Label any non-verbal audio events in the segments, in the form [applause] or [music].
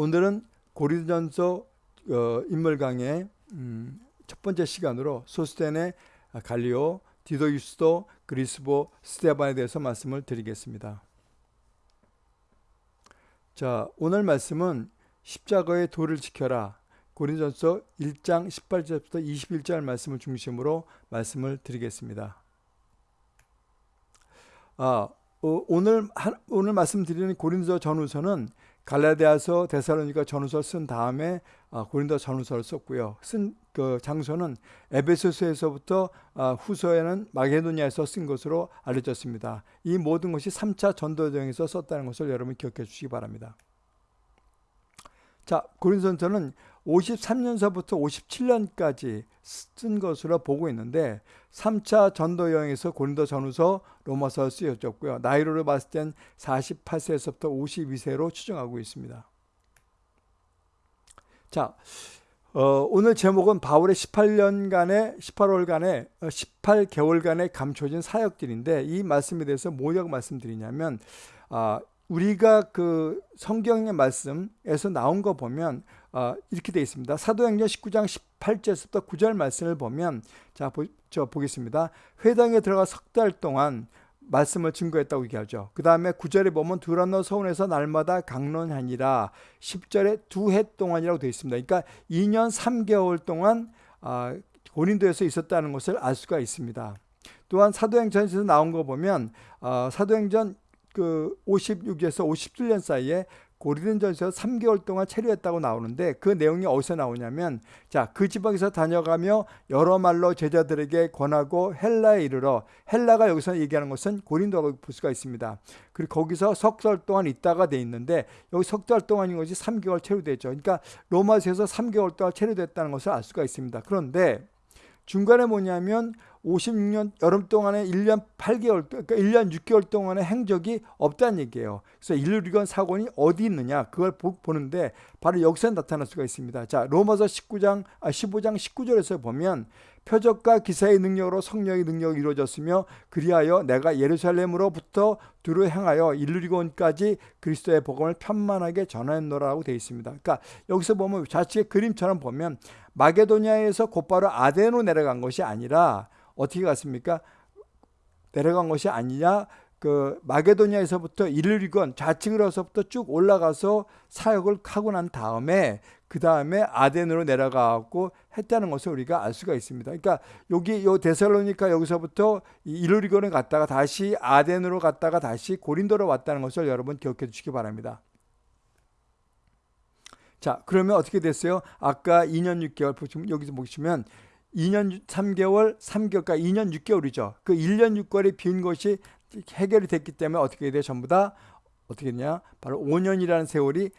오늘은 고린전서 어, 인물 강의 음, 첫 번째 시간으로 소스테네, 갈리오, 디도 유스도, 그리스보, 스테반에 대해서 말씀을 드리겠습니다. 자, 오늘 말씀은 십자가의 도를 지켜라. 고린전서 1장 18절부터 21절 말씀을 중심으로 말씀을 드리겠습니다. 아, 어, 오늘 오늘 말씀드리는 고린도 전후서는 갈라디아서 데살로니가 전후서 쓴 다음에 아, 고린도 전후서를 썼고요. 쓴 그 장소는 에베소서에서부터 아, 후서에는 마게도니아에서 쓴 것으로 알려졌습니다. 이 모든 것이 3차 전도여행에서 썼다는 것을 여러분 기억해 주시기 바랍니다. 자, 고린도전서는 53년서부터 57년까지 쓴 것으로 보고 있는데 3차 전도 여행에서 고린도 전후서 로마서 쓰여졌고요. 나이로를 봤을 땐 48세에서부터 52세로 추정하고 있습니다. 자, 어, 오늘 제목은 바울의 18년간의 18월간의 18개월간의 감춰진 사역들인데 이 말씀에 대해서 뭐라고 말씀드리냐면 아, 우리가 그 성경의 말씀에서 나온 거 보면 어, 이렇게 되어 있습니다. 사도행전 19장 18절에서부터 9절 말씀을 보면 자, 보, 저 보겠습니다. 회당에 들어가 석 달 동안 말씀을 증거했다고 얘기하죠. 그 다음에 9절에 보면 두란노 서원에서 날마다 강론하니라 10절에 두 해 동안이라고 되어 있습니다. 그러니까 2년 3개월 동안 아, 고린도에서 있었다는 것을 알 수가 있습니다. 또한 사도행전에서 나온 거 보면 어, 사도행전 그 56에서 57년 사이에 고린전서 3개월 동안 체류했다고 나오는데 그 내용이 어디서 나오냐면 자 그 지방에서 다녀가며 여러 말로 제자들에게 권하고 헬라에 이르러 헬라가 여기서 얘기하는 것은 고린도라고 볼 수가 있습니다. 그리고 거기서 석 달 동안 있다가 돼 있는데 여기 석 달 동안인 것이 3개월 체류됐죠. 그러니까 로마서에서 3개월 동안 체류됐다는 것을 알 수가 있습니다. 그런데 중간에 뭐냐면 56년 여름 동안에 1년 8개월, 그러니까 1년 6개월 동안의 행적이 없다는 얘기예요. 그래서 인류리건 사건이 어디 있느냐 그걸 보, 는데 바로 여기서 나타날 수가 있습니다. 자 로마서 19장, 아, 15장 19절에서 보면 표적과 기사의 능력으로 성령의 능력이 이루어졌으며 그리하여 내가 예루살렘으로부터 두루 행하여 일루리곤까지 그리스도의 복음을 편만하게 전하노라고 되어 있습니다. 그러니까 여기서 보면 자칫의 그림처럼 보면 마게도니아에서 곧바로 아덴으로 내려간 것이 아니라 어떻게 갔습니까? 내려간 것이 아니냐? 그 마게도니아에서부터 일리건 좌측으로서부터 쭉 올라가서 사역을 하고 난 다음에 그 다음에 아덴으로 내려가고 했다는 것을 우리가 알 수가 있습니다. 그러니까 여기 요 데살로니카 여기서부터 일리건을 갔다가 다시 아덴으로 갔다가 다시 고린도로 왔다는 것을 여러분 기억해 주시기 바랍니다. 자, 그러면 어떻게 됐어요? 아까 2년 6개월 보시면 여기서 보시면 2년 3개월, 3개월, 그러니까 2년 6개월이죠. 그 1년 6개월이 빈 것이 해결이 됐기 때문에 어떻게 돼요? 전부 다 어떻게 됐냐? 바로 5년이라는 세월이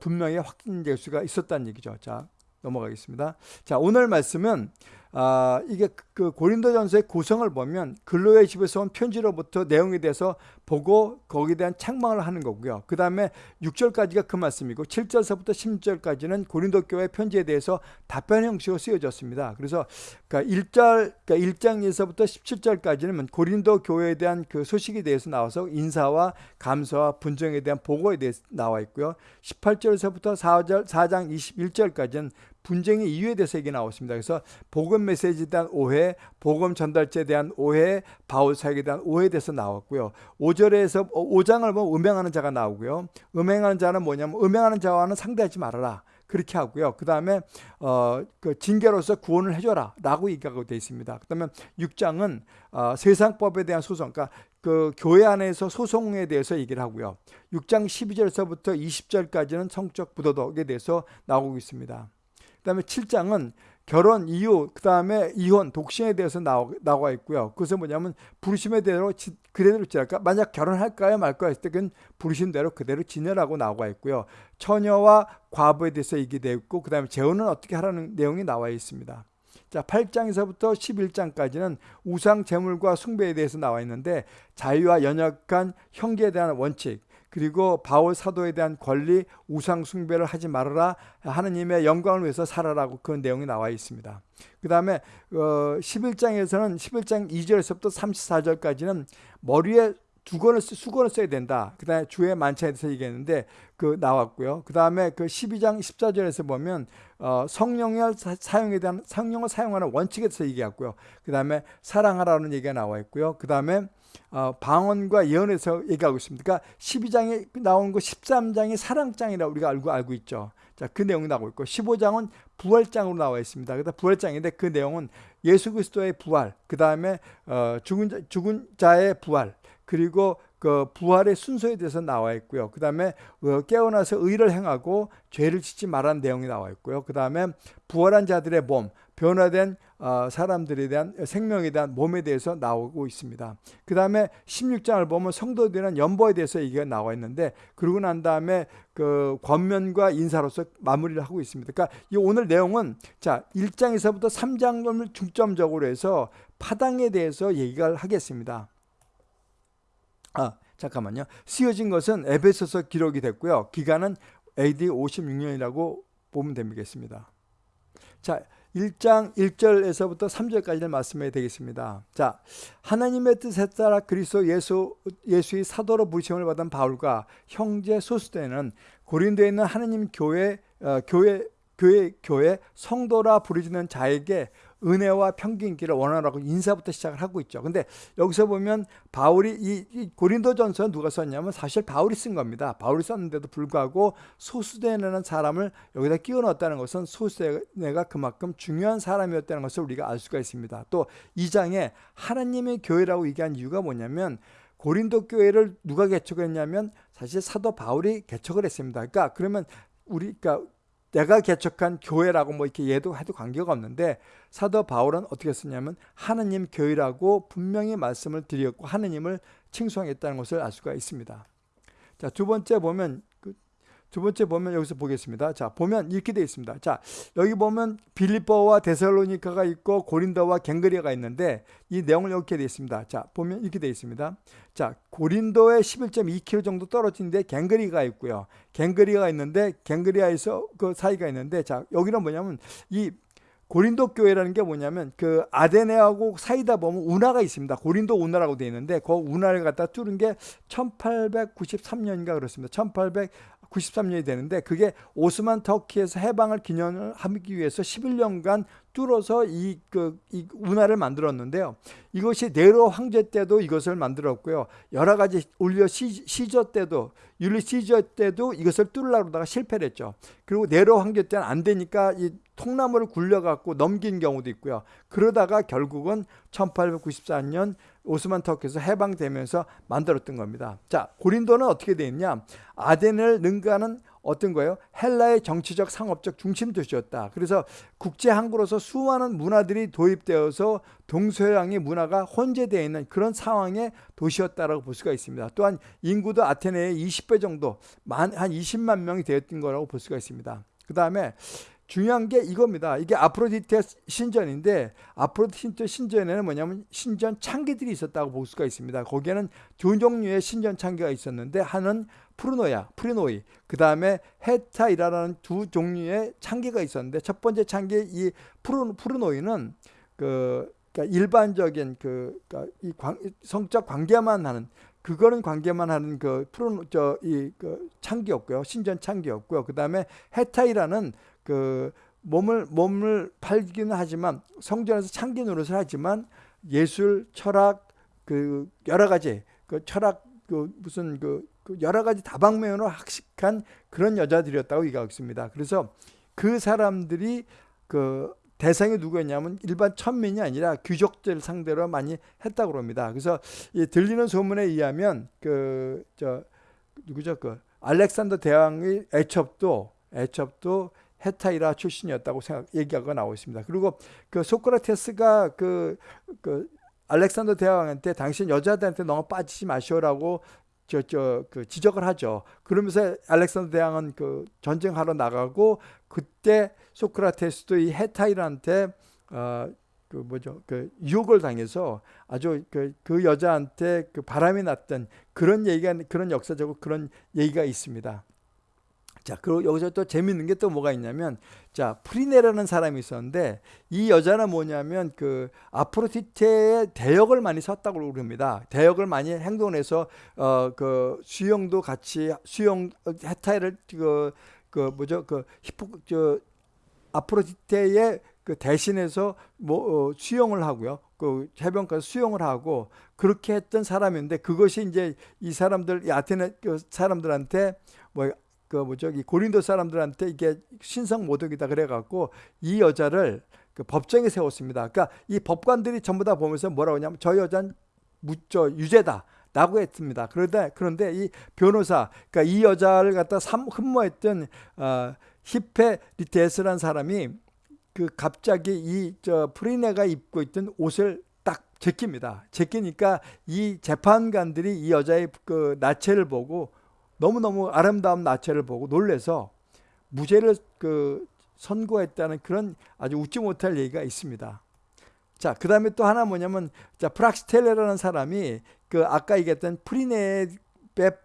분명히 확진될 수가 있었다는 얘기죠. 자, 넘어가겠습니다. 자, 오늘 말씀은 아, 이게 그, 그 고린도전서의 구성을 보면 근로의 집에서 온 편지로부터 내용에 대해서 보고 거기에 대한 책망을 하는 거고요. 그 다음에 6절까지가 그 말씀이고 7절서부터 10절까지는 고린도 교회 편지에 대해서 답변 형식으로 쓰여졌습니다. 그래서 그러니까 1절, 그러니까 1장에서부터 17절까지는 고린도 교회에 대한 그 소식에 대해서 나와서 인사와 감사와 분정에 대한 보고에 대해서 나와 있고요. 18절에서부터 4절, 4장 21절까지는 분쟁의 이유에 대해서 얘기 나왔습니다. 그래서 복음 메시지에 대한 오해, 복음 전달자에 대한 오해, 바울 사역에 대한 오해에 대해서 나왔고요. 5 절에서 5장을 보면 음행하는 자가 나오고요. 음행하는 자는 뭐냐면 음행하는 자와는 상대하지 말아라. 그렇게 하고요. 그 다음에 어, 그 징계로서 구원을 해줘라 라고 얘기하고 되어 있습니다. 그 다음에 6장은 어, 세상법에 대한 소송, 그러니까 그 교회 안에서 소송에 대해서 얘기를 하고요. 6장 12절에서부터 20절까지는 성적 부도덕에 대해서 나오고 있습니다. 그 다음에 7장은 결혼 이유, 그 다음에 이혼, 독신에 대해서 나오, 나와 있고요. 그것은 뭐냐면 부르심에 대로 지, 그대로 지낼까? 만약 결혼할까요 말까요 했을 때 그건 부르신 대로 그대로 지내라고 나와 있고요. 처녀와 과부에 대해서 얘기되어 있고 그 다음에 재혼은 어떻게 하라는 내용이 나와 있습니다. 자, 8장에서부터 11장까지는 우상 제물과 숭배에 대해서 나와 있는데 자유와 연약한 형제에 대한 원칙, 그리고 바울 사도에 대한 권리, 우상 숭배를 하지 말아라. 하느님의 영광을 위해서 살아라고 그 내용이 나와 있습니다. 그 다음에 어, 11장에서는 11장 2절에서부터 34절까지는 머리에 주권을 수건을 써야 된다. 그 다음에 주의 만찬에 대해서 얘기했는데 그 나왔고요. 그 다음에 그 12장 14절에서 보면 어, 성령을 사용에 대한 성령을 사용하는 원칙에 대해서 얘기했고요. 그 다음에 사랑하라는 얘기가 나와 있고요. 그 다음에 어, 방언과 예언에서 얘기하고 있습니다. 그러니까 12장에 나온 거 13장이 사랑장이라고 우리가 알고 알고 있죠. 자, 그 내용이 나오고 있고 15장은 부활장으로 나와 있습니다. 그다 부활장인데 그 내용은 예수 그리스도의 부활, 그 다음에 어, 죽은 자, 죽은 자의 부활, 그리고 그 부활의 순서에 대해서 나와 있고요. 그 다음에 어, 깨어나서 의를 행하고 죄를 짓지 말라는 내용이 나와 있고요. 그 다음에 부활한 자들의 몸, 변화된 어, 사람들에 대한 생명에 대한 몸에 대해서 나오고 있습니다. 그 다음에 16장을 보면 성도들은 연보에 대해서 얘기가 나와 있는데 그러고 난 다음에 그 권면과 인사로서 마무리를 하고 있습니다. 그러니까 이 오늘 내용은 자 1장에서부터 3장을 중점적으로 해서 파당에 대해서 얘기를 하겠습니다. 아, 잠깐만요. 쓰여진 것은 에베소서 기록이 됐고요. 기간은 AD 56년이라고 보면 되겠습니다. 자, 1장 1절에서부터 3절까지를 말씀해 되겠습니다. 자, 하나님의 뜻에 따라 그리스도 예수 예수의 사도로 부르심을 받은 바울과 형제 소수대는 고린도에 있는 하나님 교회 어, 교회 교회 교회 성도라 부르짖는 자에게 은혜와 평균기를 원하라고 인사부터 시작을 하고 있죠. 근데 여기서 보면 바울이 이, 이 고린도전서 누가 썼냐면 사실 바울이 쓴 겁니다. 바울이 썼는데도 불구하고 소수대라는 사람을 여기다 끼워 넣었다는 것은 소수대가 그만큼 중요한 사람이었다는 것을 우리가 알 수가 있습니다. 또이 장에 하나님의 교회라고 얘기한 이유가 뭐냐면 고린도 교회를 누가 개척했냐면 사실 사도 바울이 개척을 했습니다. 그러니까 그러면 우리 그러니까 내가 개척한 교회라고 뭐 이렇게 얘도 해도 관계가 없는데 사도 바울은 어떻게 쓰냐면 하느님 교회라고 분명히 말씀을 드렸고 하느님을 칭송했다는 것을 알 수가 있습니다. 자, 두 번째 보면 두 번째 보면 여기서 보겠습니다. 자, 보면 이렇게 되어 있습니다. 자, 여기 보면 빌리보와 데살로니카가 있고 고린도와 갱그리아가 있는데 이 내용을 이렇게 되어 있습니다. 자, 보면 이렇게 되어 있습니다. 자, 고린도에 11.2km 정도 떨어진데 갱그리가 있고요. 갱그리가 있는데 갱그리아에서 그 사이가 있는데 자, 여기는 뭐냐면 이 고린도 교회라는 게 뭐냐면 그 아데네하고 사이다 보면 운하가 있습니다. 고린도 운하라고 되어 있는데 그 운하를 갖다 뚫은 게 1893년인가 그렇습니다. 1800 93년이 되는데 그게 오스만 터키에서 해방을 기념을 하기 위해서 11년간 뚫어서 이, 그, 이 운하를 만들었는데요. 이것이 네로 황제 때도 이것을 만들었고요. 여러 가지 시, 시저 때도 율리 시저 때도 이것을 뚫으려고 다가 실패를 했죠. 그리고 네로 황제 때는 안 되니까 이 통나무를 굴려갖고 넘긴 경우도 있고요. 그러다가 결국은 1894년 오스만 터키에서 해방되면서 만들었던 겁니다. 자, 고린도는 어떻게 되어 있냐? 아덴을 능가하는 어떤 거예요? 헬라의 정치적 상업적 중심 도시였다. 그래서 국제 항구로서 수많은 문화들이 도입되어서 동서양의 문화가 혼재되어 있는 그런 상황의 도시였다라고 볼 수가 있습니다. 또한 인구도 아테네의 20배 정도, 한 20만 명이 되었던 거라고 볼 수가 있습니다. 그 다음에 중요한 게 이겁니다. 이게 아프로디테 신전인데 아프로디테 신전에는 뭐냐면 신전 창기들이 있었다고 볼 수가 있습니다. 거기에는 두 종류의 신전 창기가 있었는데 하나는 프르노야, 프리노이, 그 다음에 헤타이라는 두 종류의 창기가 있었는데 첫 번째 창기 이 프르, 프르노이는 그 그러니까 일반적인 그 그러니까 이 관, 성적 관계만 하는 그거는 관계만 하는 그 프로 저이 그 창기였고요 신전 창기였고요 그 다음에 헤타이라는 그 몸을 몸을 팔기는 하지만 성전에서 창기 노릇을 하지만 예술, 철학 그 여러 가지 그 철학 그 무슨 그, 그 여러 가지 다방면으로 학식한 그런 여자들이었다고 얘기하고 있습니다. 그래서 그 사람들이 그 대상이 누구였냐면 일반 천민이 아니라 귀족들 상대로 많이 했다고 합니다. 그래서 이 들리는 소문에 의하면 그 저 누구죠 그 알렉산더 대왕의 애첩도 애첩도 헤타이라 출신이었다고 생각 얘기가 나오고 있습니다. 그리고 그 소크라테스가 그, 그 알렉산더 대왕한테 당신 여자들한테 너무 빠지지 마시오라고 저 저 그 지적을 하죠. 그러면서 알렉산더 대왕은 그 전쟁하러 나가고 그때 소크라테스도 이 헤타이라한테 어 그 뭐죠 그 유혹을 당해서 아주 그, 그 여자한테 그 바람이 났던 그런 얘기가 그런 역사적으로 그런 얘기가 있습니다. 자, 그리고 여기서 또 재밌는 게 또 뭐가 있냐면, 자, 프리네라는 사람이 있었는데, 이 여자는 뭐냐면, 그, 아프로디테의 대역을 많이 섰다고 그럽니다. 대역을 많이 행동해서, 어, 그, 수영도 같이, 수영, 해타이를, 그, 그, 뭐죠, 그, 히포, 저, 아프로디테의 그 대신해서 뭐, 어, 수영을 하고요. 그 해변가에서 수영을 하고, 그렇게 했던 사람인데, 그것이 이제 이 사람들, 이 아테네 그 사람들한테 뭐, 그 뭐죠 이 고린도 사람들한테 이게 신성 모독이다 그래갖고 이 여자를 그 법정에 세웠습니다. 그러니까 이 법관들이 전부 다 보면서 뭐라고 하냐면 저 여자는 무저 유죄다. 라고 했습니다. 그런데 그런데 이 변호사, 그러니까 이 여자를 갖다 삼, 흠모했던 어, 히페리테스라는 사람이 그 갑자기 이 저 프리네가 입고 있던 옷을 딱 제낍니다. 제끼니까 이 재판관들이 이 여자의 그 나체를 보고 너무너무 아름다운 나체를 보고 놀래서 무죄를 그 선고했다는 그런 아주 웃지 못할 얘기가 있습니다. 자, 그 다음에 또 하나 뭐냐면, 자, 프락스텔레라는 사람이 그 아까 얘기했던 프리네에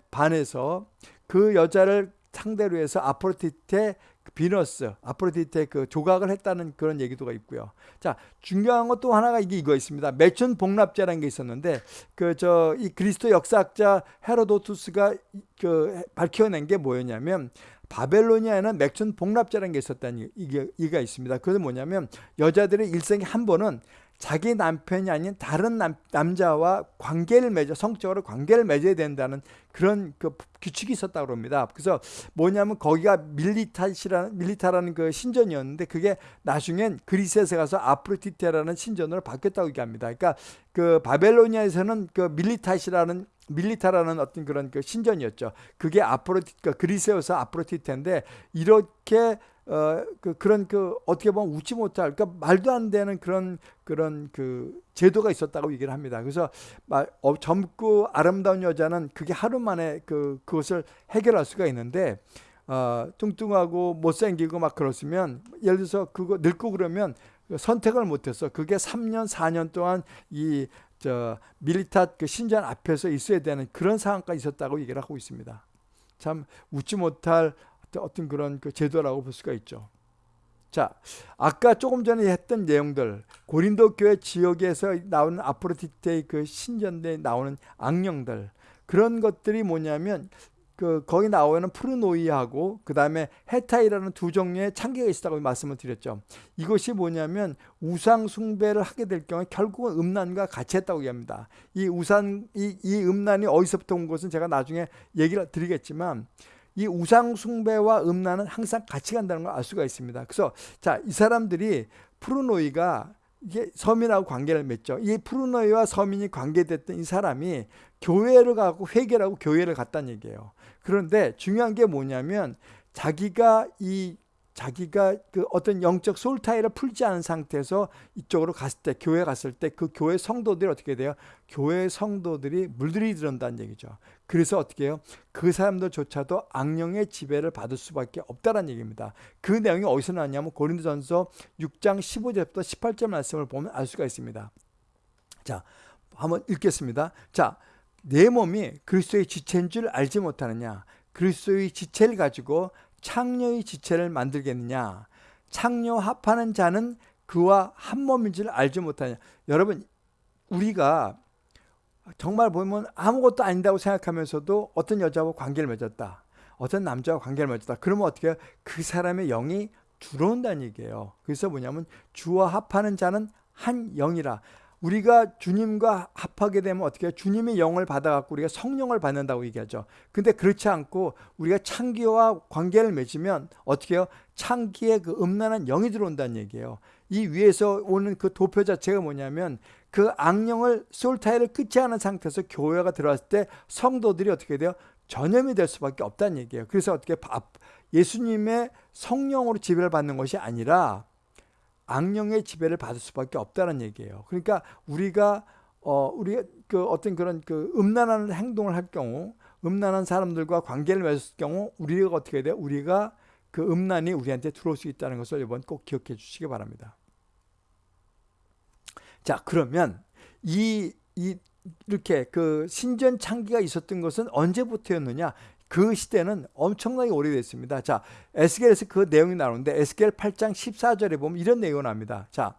반해서 그 여자를 상대로 해서 아프로디테 그 비너스, 아프로디테 그 조각을 했다는 그런 얘기도가 있고요. 자, 중요한 것 또 하나가 이게 이거 있습니다. 매춘 복납제라는 게 있었는데 그 저 이 그리스도 역사학자 헤로도투스가 그 밝혀낸 게 뭐였냐면 바벨로니아에는 맥춘 복납제라는 게 있었다는 이게 이가 있습니다. 그게 뭐냐면 여자들의 일생에 한 번은 자기 남편이 아닌 다른 남, 남자와 관계를 맺어 성적으로 관계를 맺어야 된다는 그런 그 규칙이 있었다고 합니다. 그래서 뭐냐면 거기가 밀리타시라는 밀리타라는 그 신전이었는데 그게 나중엔 그리스에서 가서 아프로티테라는 신전으로 바뀌었다고 얘기합니다. 그러니까 그 바벨로니아에서는 그 밀리타시라는 밀리타라는 어떤 그런 그 신전이었죠. 그게 아프로티 그 그리스에서 아프로티테인데 이렇게 어, 그, 그런 그, 어떻게 보면 웃지 못할, 그러니까 말도 안 되는 그런, 그런 그 제도가 있었다고 얘기를 합니다. 그래서 말, 어, 젊고 아름다운 여자는 그게 하루 만에 그, 그것을 해결할 수가 있는데, 어, 뚱뚱하고 못생기고 막 그렇으면, 예를 들어서 그거 늙고 그러면 선택을 못해서 그게 3년, 4년 동안 이, 저, 밀리타 그 신전 앞에서 있어야 되는 그런 상황까지 있었다고 얘기를 하고 있습니다. 참 웃지 못할 어떤 그런 그 제도라고 볼 수가 있죠. 자, 아까 조금 전에 했던 내용들, 고린도 교회 지역에서 나오는 아프로디테의 그 신전대에 나오는 악령들, 그런 것들이 뭐냐면, 그, 거기 나오는 프르노이하고, 그 다음에 헤타이라는 두 종류의 창기가 있었다고 말씀을 드렸죠. 이것이 뭐냐면, 우상 숭배를 하게 될 경우에 결국은 음란과 같이 했다고 얘기합니다. 이 우상, 이, 이 음란이 어디서부터 온 것은 제가 나중에 얘기를 드리겠지만, 이 우상 숭배와 음란은 항상 같이 간다는 걸 알 수가 있습니다. 그래서 자, 이 사람들이 프루노이가 이게 서민하고 관계를 맺죠. 이 프루노이와 서민이 관계됐던 이 사람이 교회를 가고 회개라고 교회를 갔다는 얘기예요. 그런데 중요한 게 뭐냐면 자기가 이 자기가 그 어떤 영적 솔타이를 풀지 않은 상태에서 이쪽으로 갔을 때 교회 갔을 때 그 교회 성도들이 어떻게 돼요? 교회 성도들이 물들이 들은다는 얘기죠. 그래서 어떻게 해요? 그 사람들조차도 악령의 지배를 받을 수밖에 없다는 얘기입니다. 그 내용이 어디서 나왔냐면 고린도전서 6장 15절부터 18절 말씀을 보면 알 수가 있습니다. 자, 한번 읽겠습니다. 자, 내 몸이 그리스도의 지체인 줄 알지 못하느냐? 그리스도의 지체를 가지고 창녀의 지체를 만들겠느냐? 창녀 합하는 자는 그와 한 몸인 줄 알지 못하냐? 여러분, 우리가 정말 보면 아무것도 아닌다고 생각하면서도 어떤 여자와 관계를 맺었다. 어떤 남자와 관계를 맺었다. 그러면 어떻게 해요? 그 사람의 영이 들어온다는 얘기예요. 그래서 뭐냐면 주와 합하는 자는 한 영이라. 우리가 주님과 합하게 되면 어떻게 해요? 주님의 영을 받아갖고 우리가 성령을 받는다고 얘기하죠. 근데 그렇지 않고 우리가 창기와 관계를 맺으면 어떻게 해요? 창기에 그 음란한 영이 들어온다는 얘기예요. 이 위에서 오는 그 도표 자체가 뭐냐면 그 악령을 솔타이를 끊지 않은 상태에서 교회가 들어왔을 때 성도들이 어떻게 돼요? 전염이 될 수밖에 없다는 얘기예요. 그래서 어떻게 예수님의 성령으로 지배를 받는 것이 아니라 악령의 지배를 받을 수밖에 없다는 얘기예요. 그러니까 우리가 어 우리 그 어떤 그런 그 음란한 행동을 할 경우 음란한 사람들과 관계를 맺을 경우 우리가 어떻게 돼요? 우리가 그 음란이 우리한테 들어올 수 있다는 것을 이번 꼭 기억해 주시기 바랍니다. 자, 그러면 이, 이 이렇게 그 신전 창기가 있었던 것은 언제부터였느냐? 그 시대는 엄청나게 오래됐습니다. 자, 에스겔에서 그 내용이 나오는데 에스겔 8장 14절에 보면 이런 내용이 나옵니다. 자,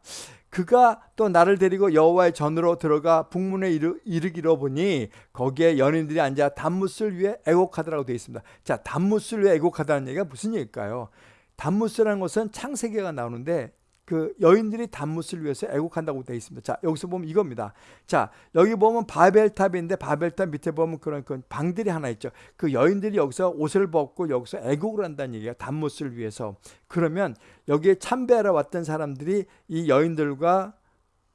그가 또 나를 데리고 여호와의 전으로 들어가 북문에 이르, 이르기로 보니 거기에 연인들이 앉아 단무스를 위해 애곡하더라고 되어 있습니다. 자, 단무스를 위해 애곡하다는 얘기가 무슨 얘기일까요? 단무스라는 것은 창세기가 나오는데 그 여인들이 단무스를 위해서 애곡한다고 되어 있습니다. 자, 여기서 보면 이겁니다. 자, 여기 보면 바벨탑인데 바벨탑 밑에 보면 그런 그 방들이 하나 있죠. 그 여인들이 여기서 옷을 벗고 여기서 애곡을 한다는 얘기가 단무스를 위해서. 그러면 여기에 참배하러 왔던 사람들이 이 여인들과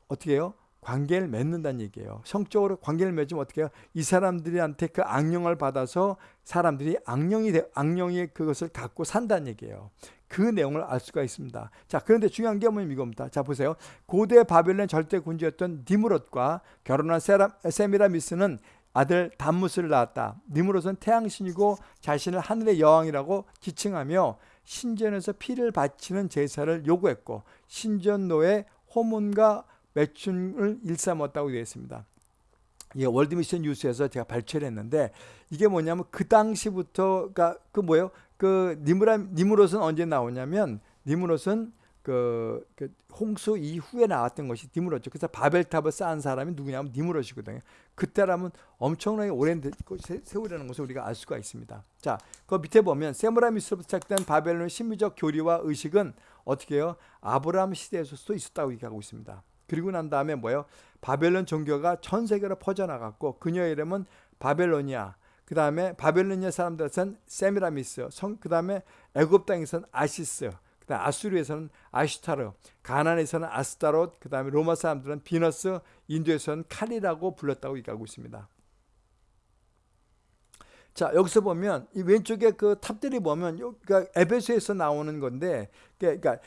어떻게 해요? 관계를 맺는다는 얘기예요. 성적으로 관계를 맺으면 어떻게 해요? 이 사람들한테 그 악령을 받아서 사람들이 악령이 악령이 그것을 갖고 산다는 얘기예요. 그 내용을 알 수가 있습니다. 자, 그런데 중요한 게 뭐냐면 이겁니다. 자, 보세요. 고대 바벨론 절대 군주였던 니무롯과 결혼한 세라, 세미라미스는 아들 담무스를 낳았다. 니무롯은 태양신이고 자신을 하늘의 여왕이라고 지칭하며 신전에서 피를 바치는 제사를 요구했고 신전노의 호문과 매춘을 일삼았다고 되어 있습니다. 이 월드미션 뉴스에서 제가 발췌를 했는데 이게 뭐냐면 그 당시부터가 그 뭐예요? 그 니무라 니무롯은 언제 나오냐면 니무롯은 그, 그, 홍수 이후에 나왔던 것이 니무롯죠. 그래서 바벨탑을 쌓은 사람이 누구냐면 니무롯이거든요. 그때라면 엄청나게 오랜 세월이라는 것을 우리가 알 수가 있습니다. 자, 그 밑에 보면 세무라미스로부터 시작된 바벨론의 심리적 교리와 의식은 어떻게 해요? 아브라함 시대에서도 있었다고 얘기하고 있습니다. 그리고 난 다음에 뭐예요? 바벨론 종교가 전 세계로 퍼져나갔고 그녀의 이름은 바벨로니아. 그 다음에 바벨로니아 사람들에서는 세미라미스. 그 다음에 애굽 땅에서는 아시스. 그 다음 아수르에서는 아슈타르. 가난에서는 아스타롯. 그 다음에 로마 사람들은 비너스. 인도에서는 칼이라고 불렀다고 얘기하고 있습니다. 자 여기서 보면 이 왼쪽에 그 탑들이 보면 그러니까 에베소에서 나오는 건데 그러니까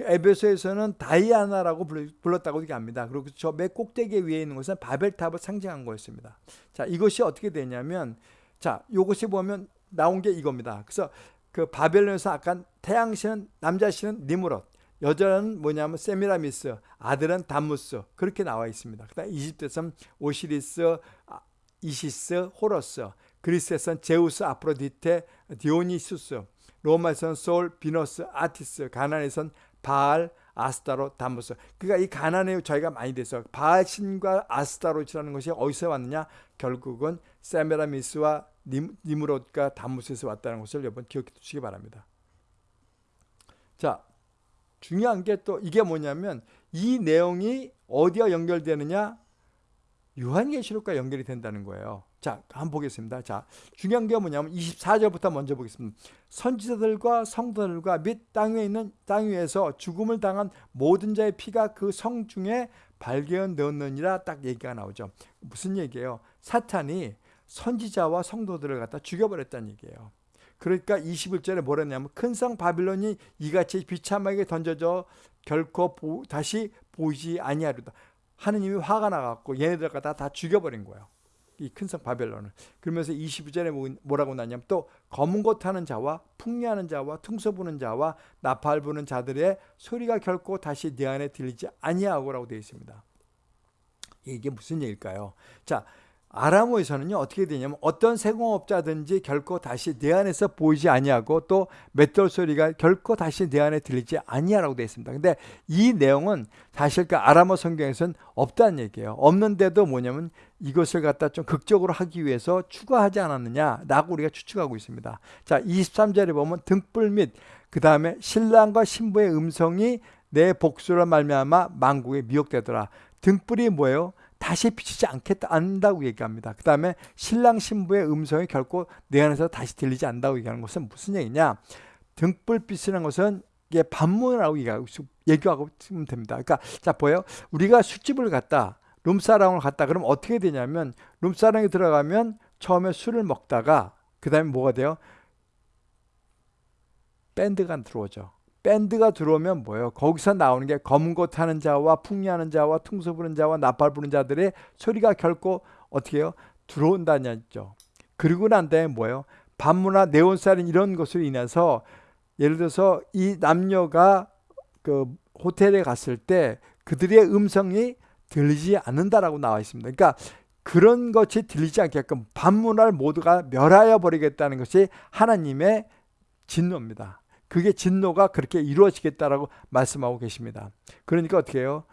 에베소에서는 다이아나라고 불렀다고 얘기합니다. 그리고 저 맨 꼭대기 위에 있는 것은 바벨탑을 상징한 거였습니다. 자, 이것이 어떻게 되냐면 자, 이것이 보면 나온 게 이겁니다. 그래서 그 바벨론에서 아까 태양신은 남자신은 니무롯, 여자는 뭐냐면 세미라미스, 아들은 담무스 그렇게 나와 있습니다. 그 다음 이집트에서는 오시리스, 아, 이시스, 호러스, 그리스에서는 제우스, 아프로디테, 디오니수스, 로마에서는 솔, 비너스, 아티스, 가나안에서는 바알, 아스타로, 담무스. 그러니까 이 가난에 저희가 많이 돼서 바알 신과 아스타롯이라는 것이 어디서 왔느냐? 결국은 세메라미스와 님, 니무롯과 담무스에서 왔다는 것을 여러분 기억해 두시기 바랍니다. 자, 중요한 게 또 이게 뭐냐면 이 내용이 어디와 연결되느냐? 요한계시록과 연결이 된다는 거예요. 자, 한번 보겠습니다. 자, 중요한 게 뭐냐면 24절부터 먼저 보겠습니다. 선지자들과 성도들과 및 땅 위에 있는 땅 위에서 죽음을 당한 모든 자의 피가 그 성 중에 발견되었느니라 딱 얘기가 나오죠. 무슨 얘기예요? 사탄이 선지자와 성도들을 갖다 죽여버렸다는 얘기예요. 그러니까 21절에 뭐랬냐면 큰 성 바빌론이 이같이 비참하게 던져져 결코 보, 다시 보이지 아니하리다. 하느님이 화가 나갖고 얘네들 갖다 다 죽여버린 거예요. 이 큰 성 바벨론을. 그러면서 22절에 뭐, 뭐라고 나냐면 또 검은 것 하는 자와 풍리하는 자와 퉁소 부는 자와 나팔 부는 자들의 소리가 결코 다시 내 안에 들리지 아니하고라고 되어 있습니다. 이게 무슨 얘기일까요? 자, 아람어에서는요 어떻게 되냐면 어떤 세공업자든지 결코 다시 내 안에서 보이지 아니하고 또 맷돌 소리가 결코 다시 내 안에 들리지 아니하라고 되어 있습니다. 근데 이 내용은 사실 그 아람어 성경에서는 없다는 얘기예요. 없는데도 뭐냐면 이것을 갖다 좀 극적으로 하기 위해서 추가하지 않았느냐라고 우리가 추측하고 있습니다. 자 23절에 보면 등불 및 그 다음에 신랑과 신부의 음성이 내 복수로 말미암아 만국에 미혹되더라. 등불이 뭐예요? 다시 비치지 않겠다 안다고 얘기합니다. 그 다음에 신랑 신부의 음성이 결코 내 안에서 다시 들리지 않는다고 얘기하는 것은 무슨 얘기냐? 등불빛이라는 것은 이게 반문이라고 얘기하고 있으면 됩니다. 그러니까 자 보여 우리가 술집을 갔다 룸사랑을 갔다 그럼 어떻게 되냐면 룸사랑에 들어가면 처음에 술을 먹다가 그 다음에 뭐가 돼요? 밴드가 들어오죠. 밴드가 들어오면 뭐예요? 거기서 나오는 게 검은 곳 하는 자와 풍리하는 자와 퉁소 부는 자와 나팔 부는 자들의 소리가 결코 어떻게 해요? 들어온다는 죠 그리고 난 다음에 뭐예요? 반문화 네온살인 이런 것으로 인해서 예를 들어서 이 남녀가 그 호텔에 갔을 때 그들의 음성이 들리지 않는다라고 나와 있습니다. 그러니까 그런 것이 들리지 않게끔 반문할 모두가 멸하여 버리겠다는 것이 하나님의 진노입니다. 그게 진노가 그렇게 이루어지겠다라고 말씀하고 계십니다. 그러니까 어떻게 해요?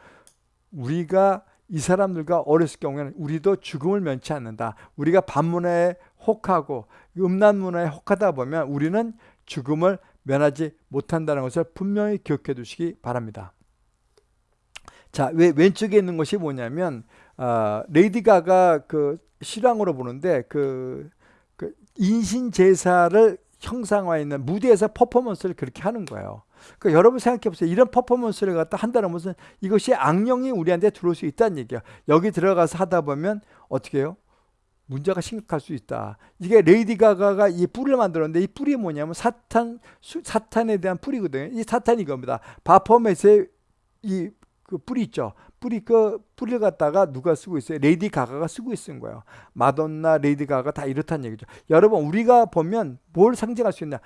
우리가 이 사람들과 어렸을 경우에는 우리도 죽음을 면치 않는다. 우리가 반문에 혹하고 음란 문화에 혹하다 보면 우리는 죽음을 면하지 못한다는 것을 분명히 기억해 두시기 바랍니다. 자, 왜 왼쪽에 있는 것이 뭐냐면 어, 레이디 가가 그 실황으로 보는데 그, 그 인신 제사를 형상화 있는 무대에서 퍼포먼스를 그렇게 하는 거예요. 그러니까 여러분 생각해 보세요. 이런 퍼포먼스를 갖다 한다는 것은 이것이 악령이 우리한테 들어올 수 있다는 얘기야. 여기 들어가서 하다 보면 어떻게 해요? 문제가 심각할 수 있다. 이게 레이디 가가가 이 뿔을 만들었는데 이 뿔이 뭐냐면 사탄 수, 사탄에 대한 뿔이거든요. 이 사탄이 이겁니다. 바포맷의 이 그 뿔이 있죠. 뿔이 그 뿔을 갖다가 누가 쓰고 있어요? 레이디 가가가 쓰고 있는 거예요. 마돈나, 레이디 가가 다 이렇다는 얘기죠. 여러분 우리가 보면 뭘 상징할 수 있냐?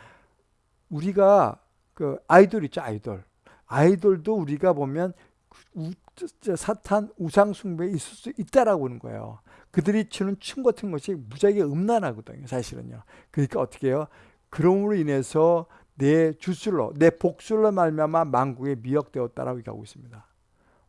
우리가 그 아이돌 있죠, 아이돌. 아이돌도 우리가 보면 우, 사탄 우상 숭배에 있을 수 있다라고 하는 거예요. 그들이 추는 춤 같은 것이 무지하게 음란하거든요, 사실은요. 그러니까 어떻게 해요? 그럼으로 인해서 내 주술로, 내 복술로 말미암아 만국에 미역되었다라고 얘기하고 있습니다.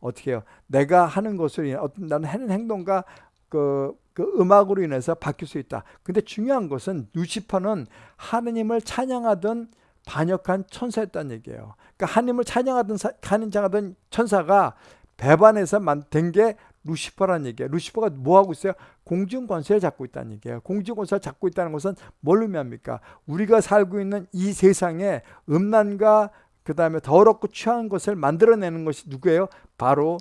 어떻게 해요? 내가 하는 것을 어떤 나는 하는 행동과 그, 그 음악으로 인해서 바뀔 수 있다. 근데 중요한 것은 루시퍼는 하느님을 찬양하던 반역한 천사였다는 얘기예요. 그러니까 하느님을 찬양하던 찬양하던 천사가 배반해서 만든 게 루시퍼라는 얘기예요. 루시퍼가 뭐 하고 있어요? 공중 권세를 잡고 있다는 얘기예요. 공중 권세를 잡고 있다는 것은 뭘 의미합니까? 우리가 살고 있는 이 세상에 음란과 그 다음에 더럽고 취한 것을 만들어내는 것이 누구예요? 바로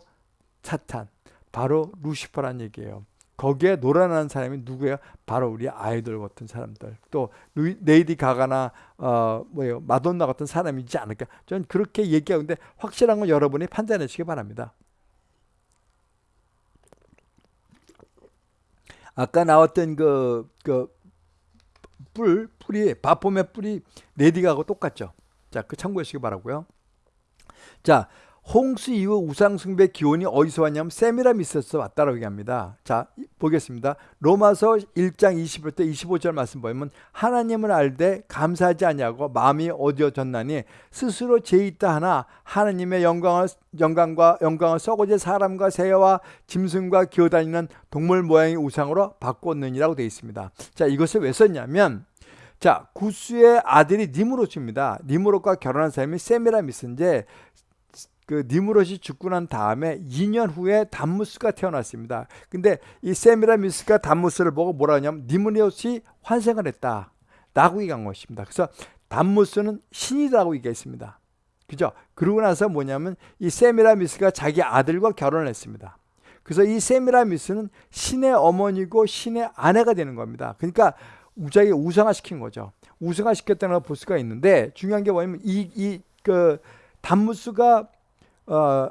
사탄, 바로 루시퍼란 얘기예요. 거기에 놀아나는 사람이 누구예요? 바로 우리 아이돌 같은 사람들. 또 레이디 가가나 어 뭐예요? 마돈나 같은 사람이지 않을까? 저는 그렇게 얘기하는데 확실한 건 여러분이 판단해 주시기 바랍니다. 아까 나왔던 그, 그, 뿔, 뿔이, 바폼의 뿔이 레디가하고 똑같죠. 자, 그 참고하시기 바라고요 자, 홍수 이후 우상숭배 기원이 어디서 왔냐면 세미라미스에서 왔다라고 얘기합니다. 자, 보겠습니다. 로마서 1장 21절 25절 말씀 보면 하나님을 알되 감사하지 아니하고 마음이 어디어졌나니 스스로 죄 있다 하나 하나님의 영광을 영광과 영광을 썩어질 사람과 새와 짐승과 기어다니는 동물 모양의 우상으로 바꿨느니라고 되어 있습니다. 자, 이것을 왜 썼냐면 자, 구스의 아들이 니무롯입니다. 니무롯과 결혼한 사람이 세미라미스인데 그 니무롯이 죽고 난 다음에 2년 후에 담무스가 태어났습니다. 근데 이 세미라미스가 담무스를 보고 뭐라 하냐면 니무롯이 환생을 했다. 라고 얘기한 것입니다. 그래서 담무스는 신이라고 얘기했습니다. 그죠? 그러고 나서 뭐냐면 이 세미라미스가 자기 아들과 결혼을 했습니다. 그래서 이 세미라미스는 신의 어머니고 신의 아내가 되는 겁니다. 그러니까 우자에게 우상화시킨 거죠. 우상화시켰다는 걸 볼 수가 있는데 중요한 게 뭐냐면 이 이그 담무스가 어,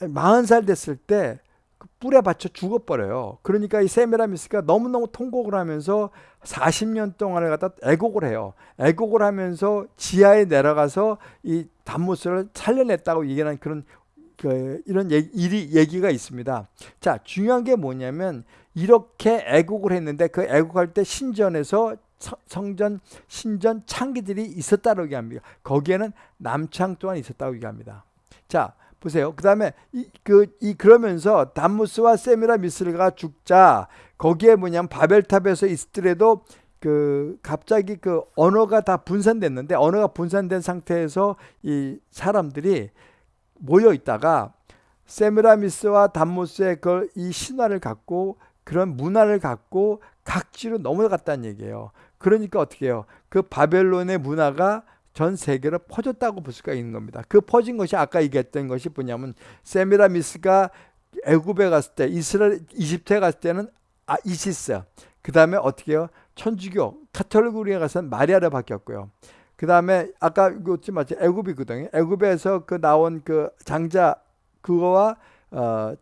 40살 됐을 때그 뿔에 받쳐 죽어버려요. 그러니까 이 세메라미스가 너무너무 통곡을 하면서 40년 동안을 갖다 애곡을 해요. 애곡을 하면서 지하에 내려가서 이 담무스를 살려냈다고 얘기하는 그런 그 이런 얘기, 일이 얘기가 있습니다. 자, 중요한 게 뭐냐면 이렇게 애곡을 했는데 그 애곡할 때 신전에서 성전 신전 창기들이 있었다고 얘기합니다. 거기에는 남창 또한 있었다고 얘기합니다. 자, 보세요. 그 다음에 이, 그, 이, 그러면서 담무스와 세미라미스가 죽자 거기에 뭐냐면 바벨탑에서 있더라도 그 갑자기 그 언어가 다 분산됐는데 언어가 분산된 상태에서 이 사람들이 모여 있다가 세미라미스와 담무스의 그 이 신화를 갖고 그런 문화를 갖고 각지로 넘어갔다는 얘기예요. 그러니까 어떻게 해요? 그 바벨론의 문화가 전 세계로 퍼졌다고 볼 수가 있는 겁니다. 그 퍼진 것이 아까 얘기했던 것이 뭐냐면 세미라미스가 애굽에 갔을 때 이스라엘 이집트에 갔을 때는 아 이시스 그 다음에 어떻게 해요? 천주교 카톨릭으로 가서는 마리아로 바뀌었고요. 그 다음에 아까 그것지 마치 애굽이거든요. 애굽에서 그 나온 그 장자 그거와 어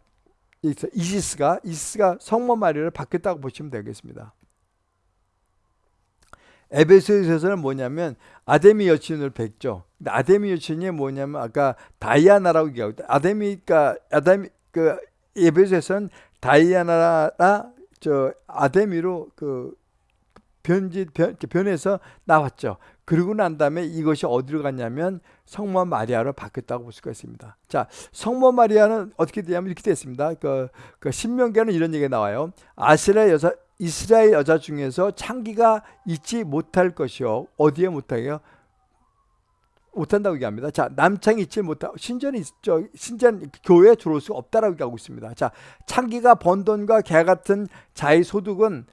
이시스가 이시스가 성모 마리아를 바뀌었다고 보시면 되겠습니다. 에베소에서는 뭐냐면 아데미 여친을 뵙죠. 근데 아데미 여친이 뭐냐면 아까 다이아나라고 얘기하고 아데미가 아데미 그 에베소에서는 다이아나라 저 아데미로 그 변지 변, 변해서 나왔죠. 그러고 난 다음에 이것이 어디로 갔냐면 성모 마리아로 바뀌었다고 볼 수가 있습니다. 자, 성모 마리아는 어떻게 되냐면 이렇게 됐습니다. 그, 그 신명계는 이런 얘기가 나와요. 아스라 여자 이스라엘 여자 중에서 창기가 있지 못할 것이요. 어디에 못하게요? 못한다고 얘기합니다. 자, 남창이 있지 못하 신전이 저 신전 교회에 들어올 수 없다라고 얘기하고 있습니다. 자, 창기가 번 돈과 개 같은 자의 소득은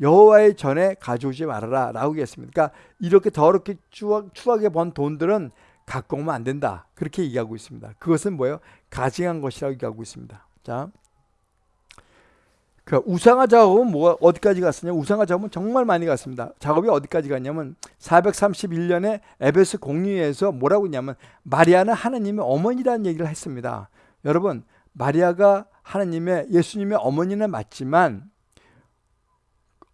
여호와의 전에 가져오지 말아라 라고 얘기했습니다. 그러니까 이렇게 더럽게 추악, 추하게 번 돈들은 갖고 오면 안 된다. 그렇게 얘기하고 있습니다. 그것은 뭐예요? 가증한 것이라고 얘기하고 있습니다. 자, 그 우상화 작업은 뭐가 어디까지 갔었냐? 우상화 작업은 정말 많이 갔습니다. 작업이 어디까지 갔냐면 431년에 에베스 공유에서 뭐라고 했냐면 마리아는 하나님의 어머니라는 얘기를 했습니다. 여러분 마리아가 하나님의 예수님의 어머니는 맞지만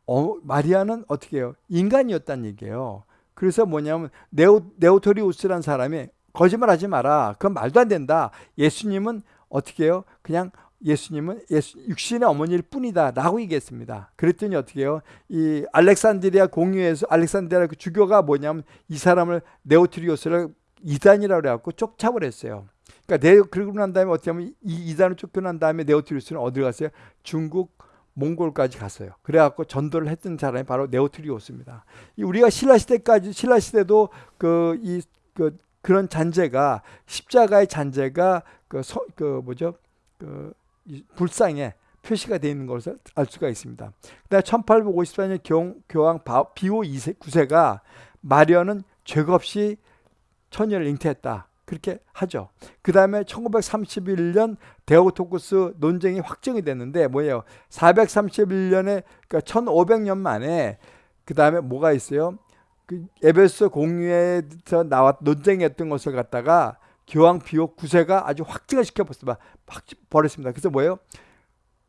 어, 마리아는 어떻게 해요? 인간이었다는 얘기예요. 그래서 뭐냐면 네오, 네오토리우스라는 사람이 거짓말하지 마라. 그건 말도 안 된다. 예수님은 어떻게 해요? 그냥 예수님은 예수, 육신의 어머니일 뿐이다 라고 얘기했습니다. 그랬더니 어떻게 해요? 이 알렉산드리아 공의회에서 알렉산드리아 그 주교가 뭐냐면 이 사람을 네오트리오스를 이단이라고 그래갖고 쫓아버렸어요. 그러니까 네, 그러고 난 다음에 어떻게 하면 이 이단을 쫓겨난 다음에 네오트리오스는 어디로 갔어요? 중국 몽골까지 갔어요. 그래갖고 전도를 했던 사람이 바로 네오트리오스입니다. 우리가 신라 시대까지 신라 시대도 그 이 그 그런 잔재가 십자가의 잔재가 그, 서, 그 뭐죠 그 불상에 표시가 되어 있는 것을 알 수가 있습니다. 그다음 1854년 경, 교황 비오 2세, 9세가 마리아는 죄가 없이 처녀를 잉태했다. 그렇게 하죠. 그 다음에 1931년 데오토쿠스 논쟁이 확정이 됐는데 뭐예요? 431년에 그러니까 1500년 만에 그 다음에 뭐가 있어요? 그 에베소 공유에서 나왔 논쟁했던 것을 갖다가 교황 비오 9세가 아주 확증을 시켜버렸습니다. 버렸습니다. 그래서 뭐예요?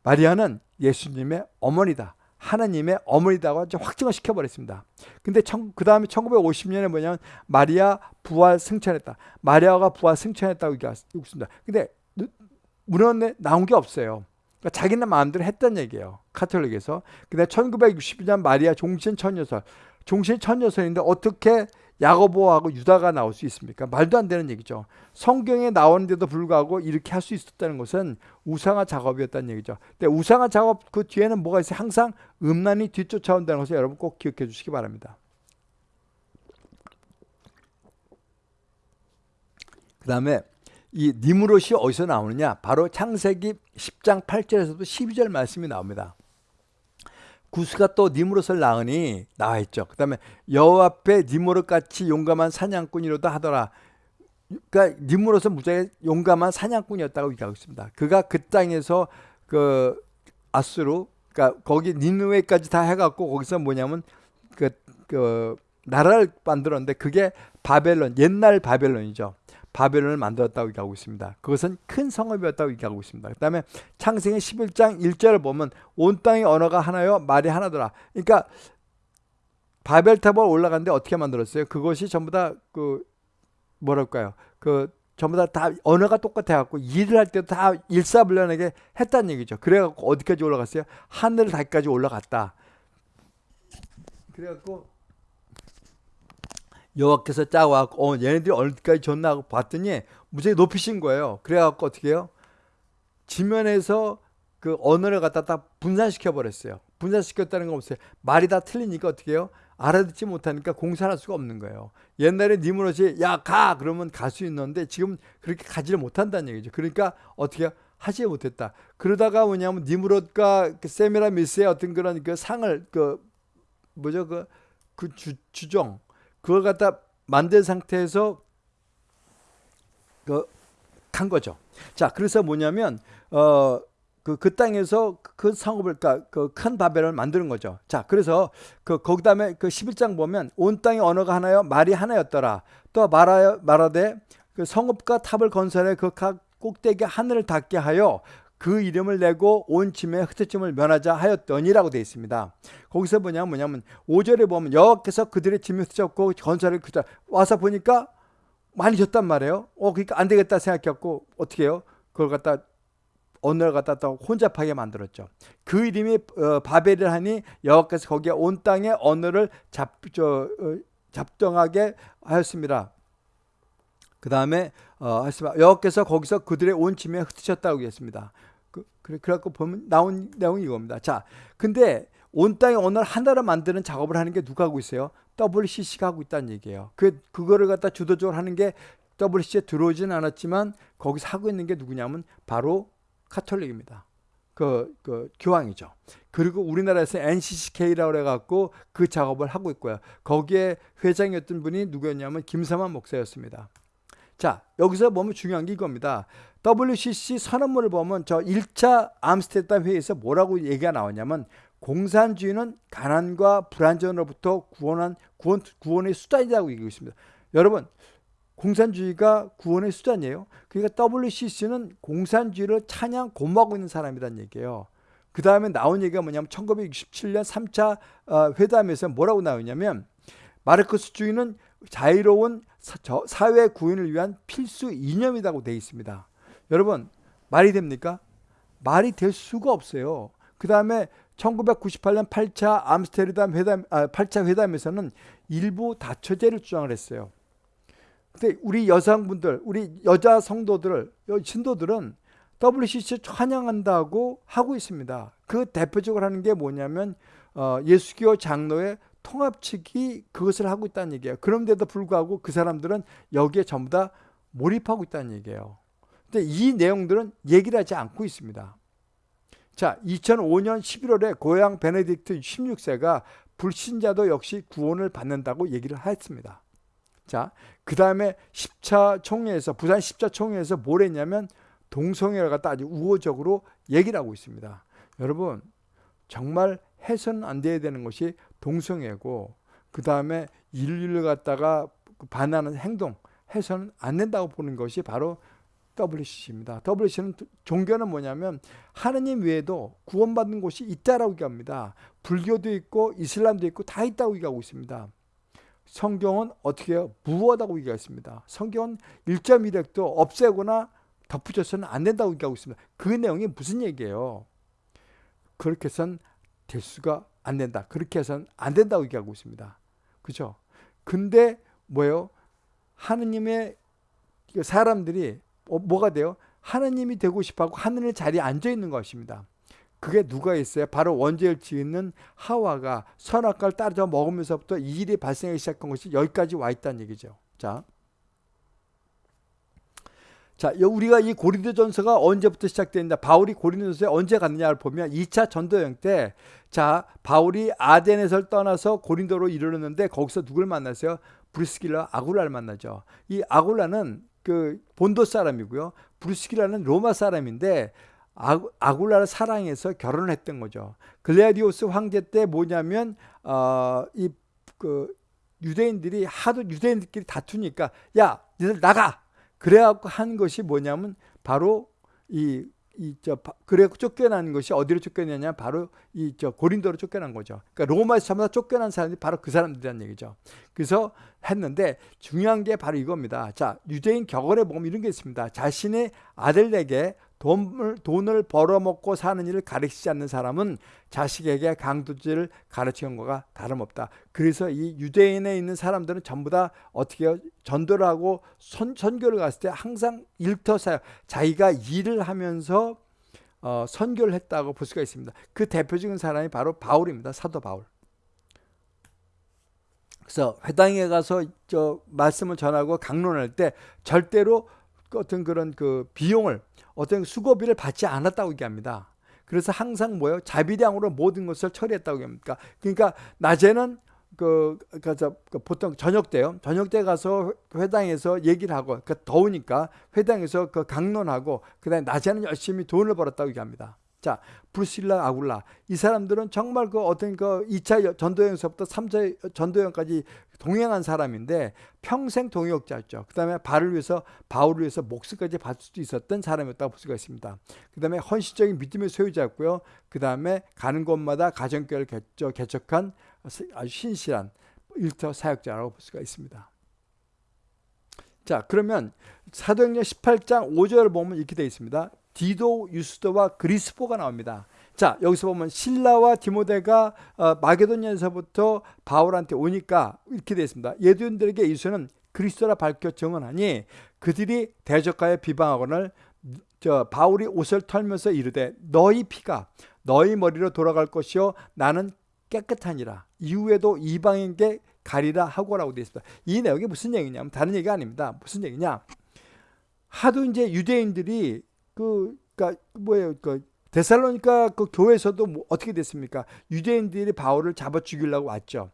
마리아는 예수님의 어머니다. 하나님의 어머니다고 확증을 시켜버렸습니다. 근데 그 다음에 1950년에 뭐냐면 마리아 부활 승천했다. 마리아가 부활 승천했다고 얘기했습니다. 근데 문헌에 나온 게 없어요. 그러니까 자기는 마음대로 했던 얘기예요. 카톨릭에서. 근데 1962년 마리아 종신 천여설. 종신 천여설인데 어떻게 야고보하고 유다가 나올 수 있습니까? 말도 안 되는 얘기죠. 성경에 나오는데도 불구하고 이렇게 할 수 있었다는 것은 우상화 작업이었다는 얘기죠. 근데 우상화 작업 그 뒤에는 뭐가 있어요? 항상 음란이 뒤쫓아온다는 것을 여러분 꼭 기억해 주시기 바랍니다. 그 다음에 이 니무롯이 어디서 나오느냐? 바로 창세기 10장 8절에서도 12절 말씀이 나옵니다. 구스가 또 니무롯을 낳으니 나와 있죠. 그 다음에 여호 앞에 니무롯 같이 용감한 사냥꾼이로도 하더라. 그러니까 니무롯은 무지하게 용감한 사냥꾼이었다고 얘기하고 있습니다. 그가 그 땅에서 그 아수르, 그러니까 거기 니누웨까지 다 해갖고 거기서 뭐냐면 그, 그 나라를 만들었는데 그게 바벨론, 옛날 바벨론이죠. 바벨론을 만들었다고 얘기하고 있습니다. 그것은 큰 성읍이었다고 얘기하고 있습니다. 그 다음에 창세기 11장 1절을 보면 온 땅의 언어가 하나요 말이 하나더라. 그러니까 바벨탑을 올라갔는데 어떻게 만들었어요? 그것이 전부 다 그 뭐랄까요? 그 전부 다, 다 언어가 똑같아갖고 일을 할 때도 다 일사불란하게 했다는 얘기죠. 그래갖고 어디까지 올라갔어요? 하늘 닿기까지 올라갔다. 그래갖고 여호와께서 짜고 어 얘네들이 어디까지 졌나 하고 봤더니 무지하게 높이신 거예요. 그래갖고 어떻게 해요? 지면에서 그 언어를 갖다 다 분산시켜 버렸어요. 분산시켰다는 건 없어요. 말이 다 틀리니까 어떻게 해요? 알아듣지 못하니까 공사할 수가 없는 거예요. 옛날에 니무롯이 야 가 그러면 갈 수 있는데 지금 그렇게 가지를 못한다는 얘기죠. 그러니까 어떻게? 하지 못했다. 그러다가 뭐냐면 니무롯과 그 세미라미스의 어떤 그런 그 상을 그 뭐죠 그그 주종 그걸 갖다 만든 상태에서 그간 거죠. 자, 그래서 뭐냐면 어 그, 그 땅에서 그 상업을, 그러니까 그큰 바벨을 만드는 거죠. 자, 그래서 그, 거기 다음에 그 11장 보면 온 땅의 언어가 하나요? 말이 하나였더라. 또 말하여, 말하되 그 성읍과 탑을 건설해 그 각 꼭대기 하늘을 닿게 하여 그 이름을 내고 온 짐의 흩어짐을 면하자 하였더니라고 되어 있습니다. 거기서 뭐냐면 뭐냐면 5절에 보면 여호와께서 그들의 짐을 흩어졌고 건설을 그자 와서 보니까 많이 졌단 말이에요. 어 그러니까 안 되겠다 생각했고 어떻게 해요? 그걸 갖다 언어를 갖다 또 혼잡하게 만들었죠. 그 이름이 어, 바벨을 하니 여호와께서 거기에 온 땅의 언어를 잡, 저, 어, 잡정하게 하였습니다. 그 다음에 어, 여호와께서 거기서 그들의 온 침에 흩으셨다고 했습니다. 그, 그래, 그래갖고 보면 나온 내용이 이겁니다. 자, 근데 온 땅의 언어를 하나로 만드는 작업을 하는 게 누가 하고 있어요? WCC가 하고 있다는 얘기예요. 그, 그거를 갖다 주도적으로 하는 게 WCC에 들어오진 않았지만 거기서 하고 있는 게 누구냐면 바로 카톨릭입니다. 그, 그 교황이죠. 그리고 우리나라에서 NCCK라고 해갖고 그 작업을 하고 있고요. 거기에 회장이었던 분이 누구였냐면 김삼환 목사였습니다. 자, 여기서 보면 중요한 게 이겁니다. WCC 선언문을 보면 저 1차 암스테르담 회의에서 뭐라고 얘기가 나왔냐면 공산주의는 가난과 불안전으로부터 구원한 구원, 구원의 수단이라고 얘기하고 있습니다. 여러분, 공산주의가 구원의 수단이에요. 그러니까 WCC는 공산주의를 찬양 고마고 있는 사람이란 얘기예요. 그 다음에 나온 얘기가 뭐냐면 1967년 3차 어, 회담에서 뭐라고 나오냐면 마르크스주의는 자유로운 사회 구현을 위한 필수 이념이라고 되어 있습니다. 여러분 말이 됩니까? 말이 될 수가 없어요. 그 다음에 1998년 8차 암스테르담 회담, 아, 8차 회담에서는 일부 다처제를 주장을 했어요. 근데 우리 여성분들, 우리 여자 성도들, 신도들은 WCC 찬양한다고 하고 있습니다. 그 대표적으로 하는 게 뭐냐면 어, 예수교 장로의 통합 측이 그것을 하고 있다는 얘기예요. 그런데도 불구하고 그 사람들은 여기에 전부 다 몰입하고 있다는 얘기예요. 근데 이 내용들은 얘기를 하지 않고 있습니다. 자, 2005년 11월에 고향 베네딕트 16세가 불신자도 역시 구원을 받는다고 얘기를 했습니다. 자, 그 다음에 10차 총회에서, 부산 10차 총회에서 뭘 했냐면 동성애를 갖다 아주 우호적으로 얘기를 하고 있습니다. 여러분, 정말 해서는 안 돼야 되는 것이 동성애고, 그 다음에 인류를 갖다가 반하는 행동, 해서는 안 된다고 보는 것이 바로 WCC입니다. WCC는 종교는 뭐냐면 하느님 외에도 구원받는 곳이 있다라고 얘기합니다. 불교도 있고 이슬람도 있고 다 있다고 얘기하고 있습니다. 성경은 어떻게 해요? 무엇하고 얘기했습니다. 성경은 1.1핵도 없애거나 덧붙여서는 안 된다고 얘기하고 있습니다. 그 내용이 무슨 얘기예요? 그렇게 해서는 될 수가 안 된다. 그렇게 해서는 안 된다고 얘기하고 있습니다. 그죠? 근데 뭐예요? 하느님의 사람들이 어, 뭐가 돼요? 하느님이 되고 싶어하고 하늘 자리에 앉아 있는 것입니다. 그게 누가 있어요? 바로 원죄를 지은 하와가 선악과를 따져 먹으면서부터 이 일이 발생하기 시작한 것이 여기까지 와 있다는 얘기죠. 자, 자, 우리가 이 고린도전서가 언제부터 시작됐냐? 바울이 고린도전서에 언제 갔느냐를 보면 2차 전도 여행 때, 자, 바울이 아덴에서 떠나서 고린도로 이르렀는데 거기서 누굴 만났어요? 브리스길라 아굴라를 만나죠. 이 아굴라는 그 본도 사람이고요. 브리스길라는 로마 사람인데 아굴라를 사랑해서 결혼을 했던 거죠. 글레디오스 황제 때 뭐냐면 어, 이그 유대인들이 하도 유대인들끼리 다투니까 야 니들 나가 그래갖고 한 것이 뭐냐면 바로 이 이저 그래 쫓겨난 것이 어디로 쫓겨났냐 바로 이 저 고린도로 쫓겨난 거죠. 그러니까 로마에서 전부 다 쫓겨난 사람들이 바로 그 사람들이란 얘기죠. 그래서 했는데 중요한 게 바로 이겁니다. 자 유대인 격언에 보면 이런 게 있습니다. 자신의 아들에게 돈을, 돈을 벌어먹고 사는 일을 가르치지 않는 사람은 자식에게 강도질을 가르치는 것과 다름없다. 그래서 이 유대인에 있는 사람들은 전부 다 어떻게? 전도를 하고 선, 선교를 갔을 때 항상 일터사역, 자기가 일을 하면서 어, 선교를 했다고 볼 수가 있습니다. 그 대표적인 사람이 바로 바울입니다. 사도 바울. 그래서 회당에 가서 저 말씀을 전하고 강론할 때 절대로 어떤 그런 그 비용을 어떤 수고비를 받지 않았다고 얘기합니다. 그래서 항상 뭐예요? 자비량으로 모든 것을 처리했다고 얘기합니다. 그러니까 낮에는 그, 그, 그 보통 저녁 때요. 저녁 때 가서 회당에서 얘기를 하고, 그 더우니까 회당에서 그 강론하고, 그 다음에 낮에는 열심히 돈을 벌었다고 얘기합니다. 자, 브루실라 아굴라. 이 사람들은 정말 그 어떤 그 2차 전도여행서부터 3차 전도여행까지 동행한 사람인데 평생 동역자였죠. 그 다음에 발을 위해서 바울을 위해서 목숨까지 바칠 수도 있었던 사람이었다고 볼 수가 있습니다. 그 다음에 헌신적인 믿음의 소유자였고요. 그 다음에 가는 곳마다 가정교회를 개척한 아주 신실한 일터 사역자라고 볼 수가 있습니다. 자 그러면 사도행전 18장 5절을 보면 이렇게 되어 있습니다. 디도 유스도와 그리스포가 나옵니다. 자 여기서 보면 신라와 디모데가 어, 마게도니아에서부터 바울한테 오니까 이렇게 되어 있습니다. 예두인들에게 이수는 그리스도라 밝혀 증언하니 그들이 대적하여 비방하거늘 저 바울이 옷을 털면서 이르되 너희 피가 너희 머리로 돌아갈 것이요 나는 깨끗하니라 이후에도 이방인께 가리라 하고라고 되어 있습니다. 이 내용이 무슨 얘기냐면 다른 얘기가 아닙니다. 무슨 얘기냐? 하도 이제 유대인들이 그 그러니까 뭐예요? 그 데살로니가 그 교회에서도 뭐 어떻게 됐습니까? 유대인들이 바울을 잡아 죽이려고 왔죠.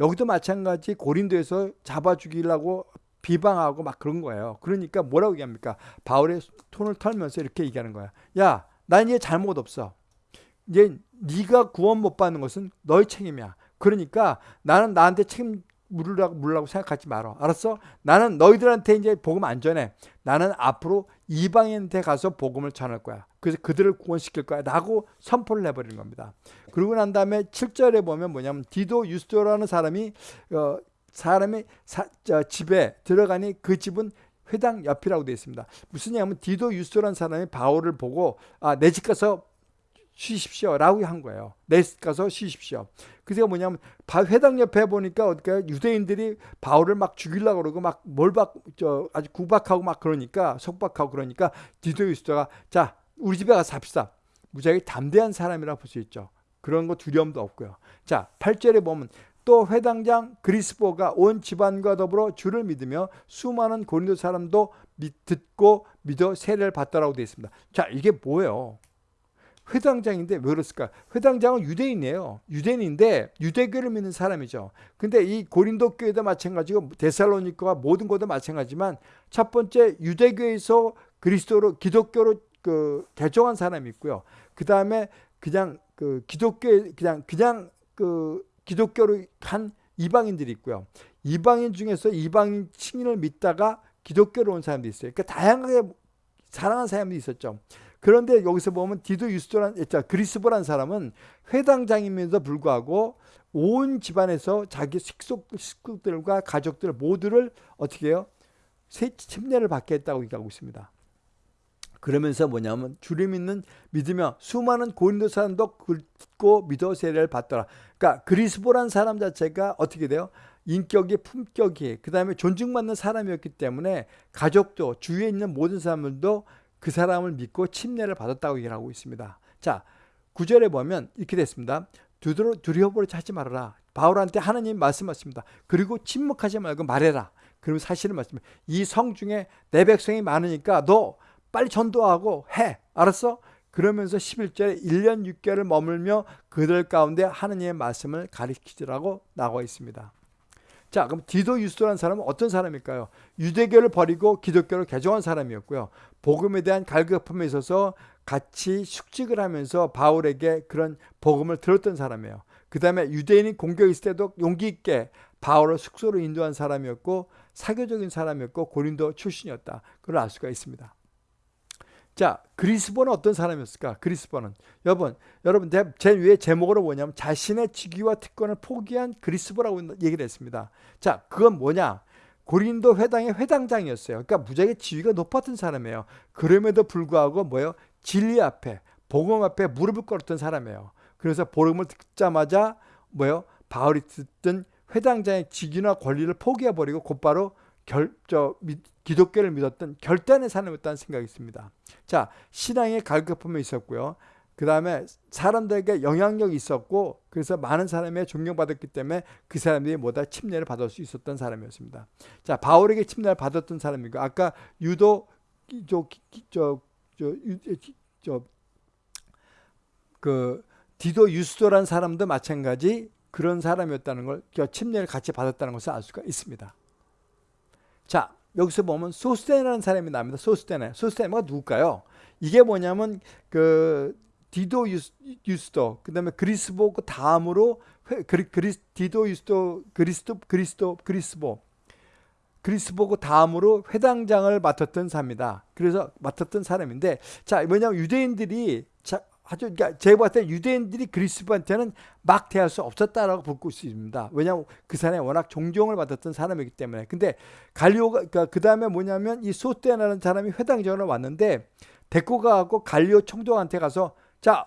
여기도 마찬가지 고린도에서 잡아 죽이려고 비방하고 막 그런 거예요. 그러니까 뭐라고 얘기합니까? 바울의 손을 털면서 이렇게 얘기하는 거야. 야, 난 이제 잘못 없어. 이제 네가 구원 못 받는 것은 너의 책임이야. 그러니까 나는 나한테 책임 물으라고 물라고 생각하지 말어. 알았어? 나는 너희들한테 이제 복음 안 전해. 나는 앞으로 이방인한테 가서 복음을 전할 거야. 그래서 그들을 구원시킬 거야. 라고 선포를 해버리는 겁니다. 그러고 난 다음에 7절에 보면 뭐냐면 디도 유스도라는 사람이 어, 사람이 사, 저, 집에 들어가니 그 집은 회당 옆이라고 되어 있습니다. 무슨 얘기냐면 디도 유스도라는 사람이 바울을 보고 아, 내 집 가서 쉬십시오 라고 한 거예요. 내 집 가서 쉬십시오. 그게 뭐냐면 회당 옆에 보니까 어떻게 유대인들이 바울을 막 죽이려고 그러고 막 몰박 저 아주 구박하고 막 그러니까 속박하고 그러니까 디도 유스도가 자 우리 집에 가서 삽시다. 무지하게 담대한 사람이라 볼 수 있죠. 그런 거 두려움도 없고요. 자 8절에 보면 또 회당장 그리스보가 온 집안과 더불어 주를 믿으며 수많은 고린도 사람도 듣고 믿어 세례를 받더라고 되어 있습니다. 자 이게 뭐예요? 회당장인데 왜 그랬을까? 회당장은 유대인이에요. 유대인인데 유대교를 믿는 사람이죠. 근데 이 고린도 교회도 마찬가지고 데살로니카와 모든 곳도 마찬가지만 첫 번째 유대교에서 그리스도로 기독교로 그 개종한 사람이 있고요. 그 다음에 그냥 그 기독교 그냥 그냥 그 기독교로 한 이방인들이 있고요. 이방인 중에서 이방인 칭인을 믿다가 기독교로 온 사람도 있어요. 그러니까 다양하게 사랑하는 사람도 있었죠. 그런데 여기서 보면 디도 유스도란 그리스보란 사람은 회당장임에도 불구하고 온 집안에서 자기 식속, 식구들과 가족들 모두를 어떻게 해요? 새 침례를 받게 했다고 얘기하고 있습니다. 그러면서 뭐냐면 주를 믿는 믿으며 수많은 고린도 사람도 듣고 믿어 세례를 받더라. 그러니까 그리스보란 사람 자체가 어떻게 돼요? 인격이 품격이 그 다음에 존중받는 사람이었기 때문에 가족도 주위에 있는 모든 사람들도 그 사람을 믿고 침례를 받았다고 얘기하고 있습니다. 자, 구절에 보면 이렇게 됐습니다. 두려워버리지 하지 말아라. 바울한테 하나님 말씀하십니다. 그리고 침묵하지 말고 말해라. 그리고 사실을 말씀해. 이성 중에 내 백성이 많으니까 너 빨리 전도하고 해. 알았어? 그러면서 11절에 1년 6개월을 머물며 그들 가운데 하느님의 말씀을 가르치더라고 나와 있습니다. 자, 그럼 디도 유스도라는 사람은 어떤 사람일까요? 유대교를 버리고 기독교를 개종한 사람이었고요. 복음에 대한 갈급함에 있어서 같이 숙직을 하면서 바울에게 그런 복음을 들었던 사람이에요. 그 다음에 유대인이 공격 있을 때도 용기 있게 바울을 숙소로 인도한 사람이었고 사교적인 사람이었고 고린도 출신이었다. 그걸 알 수가 있습니다. 자, 그리스보는 어떤 사람이었을까? 그리스보는 여러분, 여러분 제 위에 제목으로 뭐냐면 자신의 직위와 특권을 포기한 그리스보라고 얘기를 했습니다. 자, 그건 뭐냐? 고린도 회당의 회당장이었어요. 그러니까 무지하게 지위가 높았던 사람이에요. 그럼에도 불구하고 뭐예요? 진리 앞에, 복음 앞에 무릎을 꿇었던 사람이에요. 그래서 복음을 듣자마자 뭐예요? 바울이 듣던 회당장의 직위나 권리를 포기해버리고 곧바로 결, 저, 기독교를 믿었던 결단의 사람이었다는 생각이 있습니다. 자, 신앙의 갈급함이 있었고요. 그 다음에 사람들에게 영향력이 있었고 그래서 많은 사람이 존경받았기 때문에 그 사람들이 뭐다 침례를 받을 수 있었던 사람이었습니다. 자 바울에게 침례를 받았던 사람이고 아까 유도 저저저저그 디도 유스도라는 사람도 마찬가지 그런 사람이었다는 걸 침례를 같이 받았다는 것을 알 수가 있습니다. 자 여기서 보면 소스테나라는 사람이 나옵니다. 소스테나. 소스테나가 누굴까요? 이게 뭐냐면 그 디도 유스, 도 그다음에 그리스보 그 다음으로 그리, 그리, 디도 유스도 그리스도 그리스도 그리스보 그리스보 그 다음으로 회당장을 맡았던 사람이다. 그래서 맡았던 사람인데 자 뭐냐면 유대인들이 자, 아주 그러니까 제가 봤을 때 유대인들이 그리스도한테는 막 대할 수 없었다라고 볼수 있습니다. 왜냐하면 그 사람이 워낙 존경을 받았던 사람이기 때문에. 근데 갈리오가 그러니까 그 다음에 뭐냐면 이 소떼나라는 사람이 회당장으로 왔는데 데리고 가고 갈리오 총독한테 가서 자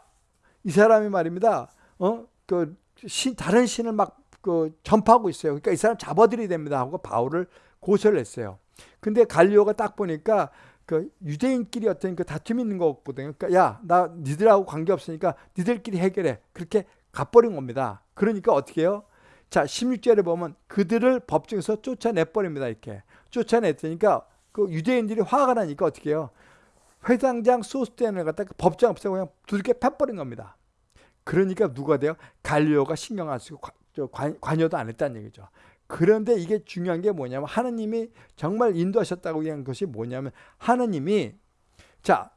이 사람이 말입니다. 어 그 신, 다른 신을 막 그 전파하고 있어요. 그러니까 이 사람 잡아들여야 됩니다 하고 바울을 고소를 했어요. 근데 갈리오가 딱 보니까 그 유대인끼리 어떤 그 다툼이 있는 거거든요. 그러니까 야, 나 니들하고 관계 없으니까 니들끼리 해결해. 그렇게 가버린 겁니다. 그러니까 어떻게 해요? 자, 16절에 보면 그들을 법정에서 쫓아내버립니다. 이렇게. 쫓아냈으니까 그 유대인들이 화가 나니까 어떻게 해요? 회당장 소스테인을 갖다 가 법정 앞에서 그냥 두들겨 패버린 겁니다. 그러니까 누가 돼요? 갈리오가 신경 안 쓰고 관, 관여도 안 했다는 얘기죠. 그런데 이게 중요한 게 뭐냐면 하느님이 정말 인도하셨다고 한 것이 뭐냐면 하느님이 자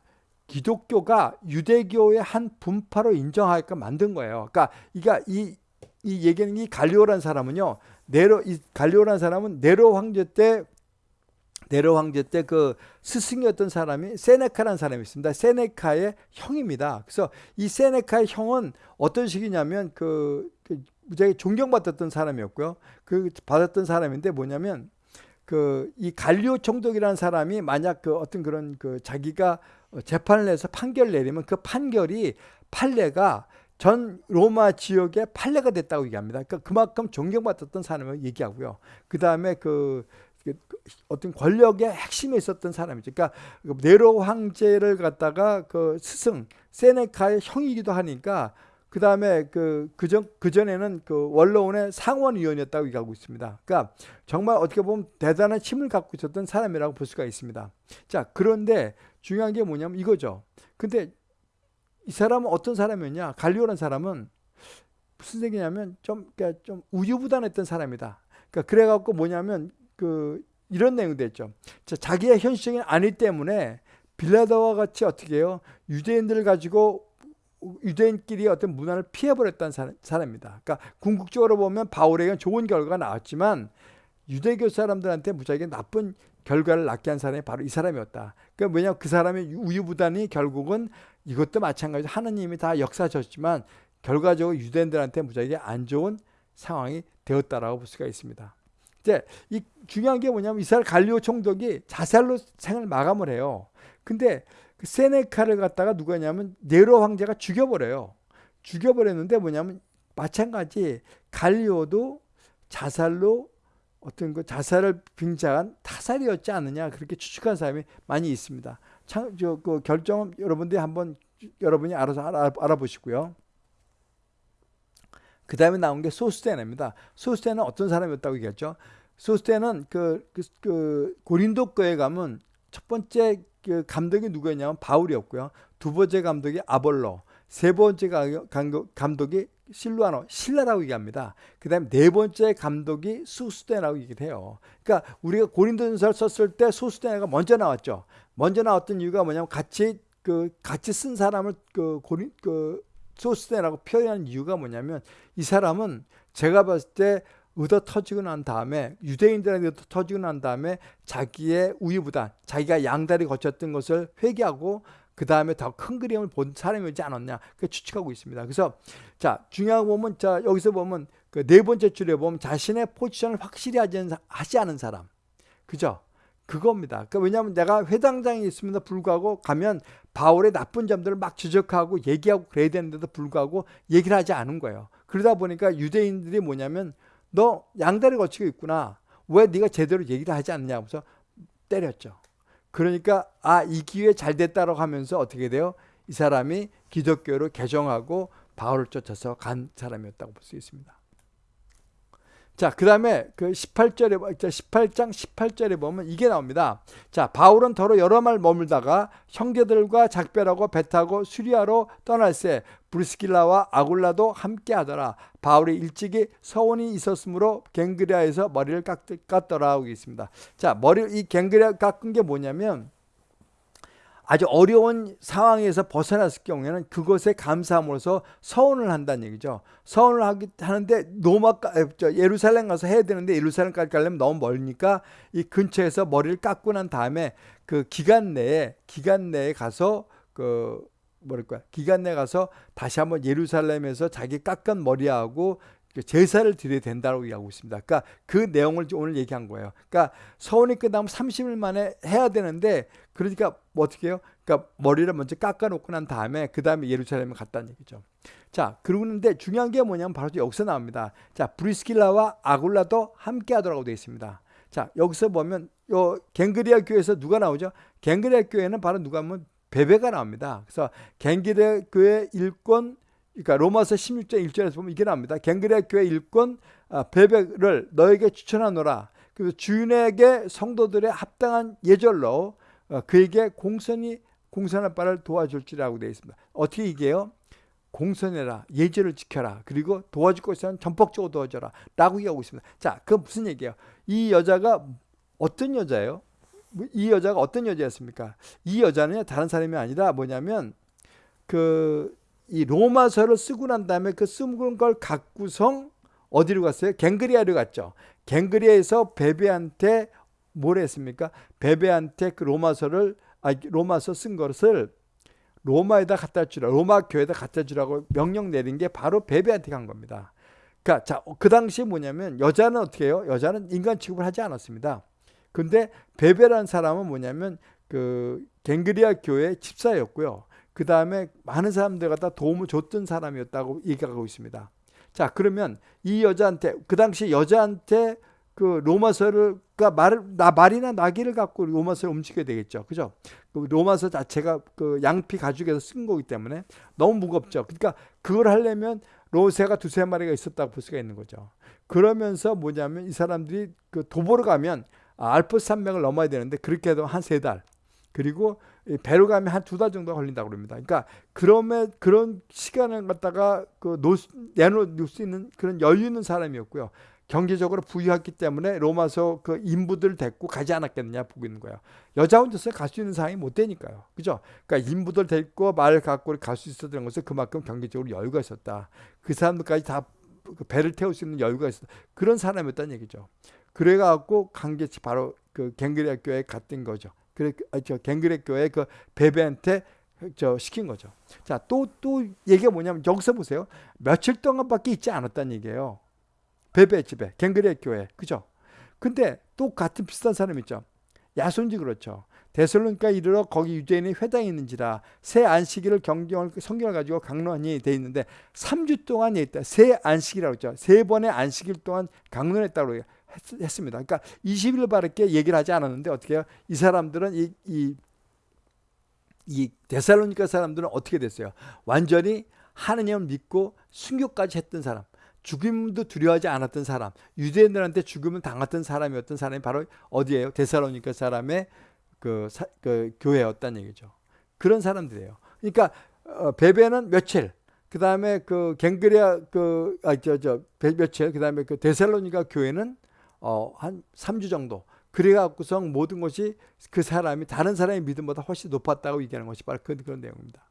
기독교가 유대교의 한 분파로 인정하게끔 만든 거예요. 그러니까 이가 이, 이 얘기는 이 갈리오라는 사람은요. 네로 이 갈리오라는 사람은 네로 황제 때 네로 황제 때 그 스승이었던 사람이 세네카라는 사람이 있습니다. 세네카의 형입니다. 그래서 이 세네카의 형은 어떤 식이냐면 그, 그 무지하게 존경받았던 사람이었고요. 그 받았던 사람인데 뭐냐면 그 이 갈리오 총독이라는 사람이 만약 그 어떤 그런 그 자기가 재판을 해서 판결을 내리면 그 판결이 판례가 전 로마 지역의 판례가 됐다고 얘기합니다. 그러니까 그만큼 존경받았던 사람을 얘기하고요. 그 다음에 그 어떤 권력의 핵심에 있었던 사람이죠. 그러니까 네로 황제를 갖다가 그 스승 세네카의 형이기도 하니까 그 다음에 그 그전 그전에는 그 원로원의 상원위원이었다고 얘기하고 있습니다. 그러니까 정말 어떻게 보면 대단한 힘을 갖고 있었던 사람이라고 볼 수가 있습니다. 자 그런데 중요한 게 뭐냐면 이거죠. 근데 이 사람은 어떤 사람이었냐? 갈리오라는 사람은 무슨 얘기냐면 좀 그러니까 좀 우유부단했던 사람이다. 그러니까 그래갖고 뭐냐면 그 이런 내용도. 자, 자기의 현실적인 아니 때문에 빌라도와 같이 어떻게 해요? 유대인들을 가지고 유대인끼리 어떤 문화를 피해버렸다는 사람입니다. 그러니까 궁극적으로 보면 바울에게는 좋은 결과가 나왔지만 유대교 사람들한테 무지하게 나쁜 결과를 낳게 한 사람이 바로 이 사람이었다. 그러니까 왜냐하면 그 사람의 우유부단이 결국은 이것도 마찬가지로 하느님이 다 역사하셨지만 결과적으로 유대인들한테 무지하게 안 좋은 상황이 되었다라고 볼 수가 있습니다. 이제 이 중요한 게 뭐냐면 이스라엘 갈리오 총독이 자살로 생을 마감을 해요. 근데 그 세네카를 갖다가 누가냐면 네로 황제가 죽여버려요. 죽여버렸는데 뭐냐면 마찬가지 갈리오도 자살로 어떤 그 자살을 빙자한 타살이었지 않느냐 그렇게 추측한 사람이 많이 있습니다. 참, 저, 그 결정은 여러분들이 한번 여러분이 알아서 알아, 알아보시고요. 그 다음에 나온 게 소스테나입니다. 소스테는 어떤 사람이었다고 얘기했죠? 소스테는 그, 그, 그 고린도 교에 가면 첫 번째 그 감독이 누구였냐면 바울이었고요. 두 번째 감독이 아볼로, 세 번째 감독이 실루아노, 신라라고 얘기합니다. 그 다음에 네 번째 감독이 수스테나라고 얘기를 해요. 그러니까 우리가 고린도전서를 썼을 때 소스테나가 먼저 나왔죠. 먼저 나왔던 이유가 뭐냐면 같이 그 같이 쓴 사람을 그 고린 그 소스테나라고 표현한 이유가 뭐냐면 이 사람은 제가 봤을 때 얻어 터지고 난 다음에 유대인들한테 얻어 터지고 난 다음에 자기의 우유부단 자기가 양다리 거쳤던 것을 회개하고 그 다음에 더 큰 그림을 본 사람이지 않았냐 그 추측하고 있습니다. 그래서 자 중요한 보면 자 여기서 보면 그 네 번째 줄에 보면 자신의 포지션을 확실히 하지 않은 사람 그죠? 그겁니다. 그러니까 왜냐하면 내가 회당장에 있음에도 불구하고 가면 바울의 나쁜 점들을 막 지적하고 얘기하고 그래야 되는데도 불구하고 얘기를 하지 않은 거예요. 그러다 보니까 유대인들이 뭐냐면 너 양다리 거치고 있구나. 왜 네가 제대로 얘기를 하지 않냐 하면서 때렸죠. 그러니까 아 이 기회 잘 됐다라고 하면서 어떻게 돼요? 이 사람이 기독교를 개정하고 바울을 쫓아서 간 사람이었다고 볼 수 있습니다. 자, 그 다음에 그 18절에, 18장 18절에 보면 이게 나옵니다. 자, 바울은 더러 여러 말 머물다가 형제들과 작별하고 배 타고 수리아로 떠날새 브루스길라와 아굴라도 함께 하더라. 바울이 일찍이 서원이 있었으므로 갱그리아에서 머리를 깎, 깎더라 하고 있습니다. 자, 머리, 이 갱그리아 깎은 게 뭐냐면 아주 어려운 상황에서 벗어났을 경우에는 그것에 감사함으로써 서원을 한다는 얘기죠. 서원을 하기, 하는데 로마, 예루살렘 가서 해야 되는데 예루살렘까지 가려면 너무 멀으니까 이 근처에서 머리를 깎고 난 다음에 그 기간 내에, 기간 내에 가서 그, 뭐랄까, 기간 내에 가서 다시 한번 예루살렘에서 자기 깎은 머리하고 그 제사를 드려야 된다고 얘기하고 있습니다. 그러니까 그 내용을 오늘 얘기한 거예요. 그러니까 서원이 끝나면 30일 만에 해야 되는데 그러니까 뭐 어떻게 해요? 그러니까 머리를 먼저 깎아놓고 난 다음에 그 다음에 예루살렘에 갔다는 얘기죠. 자, 그러는데 중요한 게 뭐냐면 바로 여기서 나옵니다. 자, 브리스킬라와 아굴라도 함께 하더라고 되어 있습니다. 자, 여기서 보면 요 갱그리아 교회에서 누가 나오죠? 갱그리아 교회는 바로 누가 하면 베베가 나옵니다. 그래서 갱그리아 교회 일권 그러니까 로마서 16장 1절에서 보면 이게 나옵니다. 갱그리아 교회 일권 아, 베베를 너에게 추천하노라. 그래서 주인에게 성도들의 합당한 예절로 어, 그에게 공선이 공선할 바를 도와줄지라고 되어 있습니다. 어떻게 이게요? 공선해라 예절을 지켜라 그리고 도와줄 것은 전폭적으로 도와줘라 라고 얘기하고 있습니다 자 그건 무슨 얘기예요 이 여자가 어떤 여자예요 이 여자가 어떤 여자였습니까 이 여자는 다른 사람이 아니라 뭐냐면 그 이 로마서를 쓰고 난 다음에 그 쓰는 걸 갖고성 어디로 갔어요 갱그리아로 갔죠 갱그리아에서 베베한테 뭘 했습니까 베베한테 그 로마서를 아 로마서 쓴 것을 로마에다 갖다 주라 로마 교회에다 갖다 주라고 명령 내린 게 바로 베베한테 간 겁니다. 그러니까 자, 그 당시에 뭐냐면 여자는 어떻게 해요? 여자는 인간 취급을 하지 않았습니다. 근데 베베라는 사람은 뭐냐면 그 갱그리아 교회 집사였고요. 그 다음에 많은 사람들 갖다 도움을 줬던 사람이었다고 얘기하고 있습니다. 자, 그러면 이 여자한테 그 당시 여자한테 그 로마서를 그 말, 나 말이나 나귀를 갖고 로마서를 움직여야 되겠죠. 그죠? 그 로마서 자체가 그 양피 가죽에서 쓴 거기 때문에 너무 무겁죠. 그러니까 그걸 하려면 로새가 두세 마리가 있었다고 볼 수가 있는 거죠. 그러면서 뭐냐면 이 사람들이 그 도보로 가면 알프스 산맥을 넘어야 되는데 그렇게 해도 한 세 달. 그리고 배로 가면 한 두 달 정도 걸린다고 그럽니다. 그러니까 그러면 그런 시간을 갖다가 그 놓, 내놓을 수 있는 그런 여유 있는 사람이었고요. 경제적으로 부유했기 때문에 로마서 그 인부들 데리고 가지 않았겠느냐 보고 있는 거예요. 여자 혼자서 갈 수 있는 상황이 못 되니까요. 그죠? 그러니까 인부들 데리고 말 갖고 갈 수 있었던 것은 그만큼 경제적으로 여유가 있었다. 그 사람들까지 다그 배를 태울 수 있는 여유가 있었다. 그런 사람이었다는 얘기죠. 그래갖고 강제치 바로 그 갱그레 교회에 갔던 거죠. 그래, 아, 저 갱그레 교회 그 베베한테 저 시킨 거죠. 자, 또, 또 얘기가 뭐냐면 여기서 보세요. 며칠 동안밖에 있지 않았다는 얘기예요. 베베 집에 갱그레 교회 그죠? 근데 또 같은 비슷한 사람 있죠. 야손지 그렇죠. 데살로니가 이르러 거기 유대인의 회당이 있는지라 새 안식일을 경경을 성경을 가지고 강론이 돼 있는데 3주 동안 있다. 새 안식이라고 했죠. 세 번의 안식일 동안 강론했다고 했, 습니다 그러니까 20일 바르게 얘기를 하지 않았는데 어떻게 해요? 이 사람들은 이, 이, 이 데살로니가 사람들은 어떻게 됐어요? 완전히 하느님을 믿고 순교까지 했던 사람. 죽임도 두려워하지 않았던 사람, 유대인들한테 죽음을 당했던 사람이었던 사람이 바로 어디예요? 데살로니카 사람의 그, 사, 그 교회였다는 얘기죠. 그런 사람들이에요. 그러니까 어, 베베는 며칠, 그 다음에 그 갱그리아 그, 아, 저, 저, 며칠, 그 다음에 그 데살로니가 교회는 어, 한 3주 정도. 그래갖고서 모든 것이 그 사람이 다른 사람의 믿음보다 훨씬 높았다고 얘기하는 것이 바로 그런, 그런 내용입니다.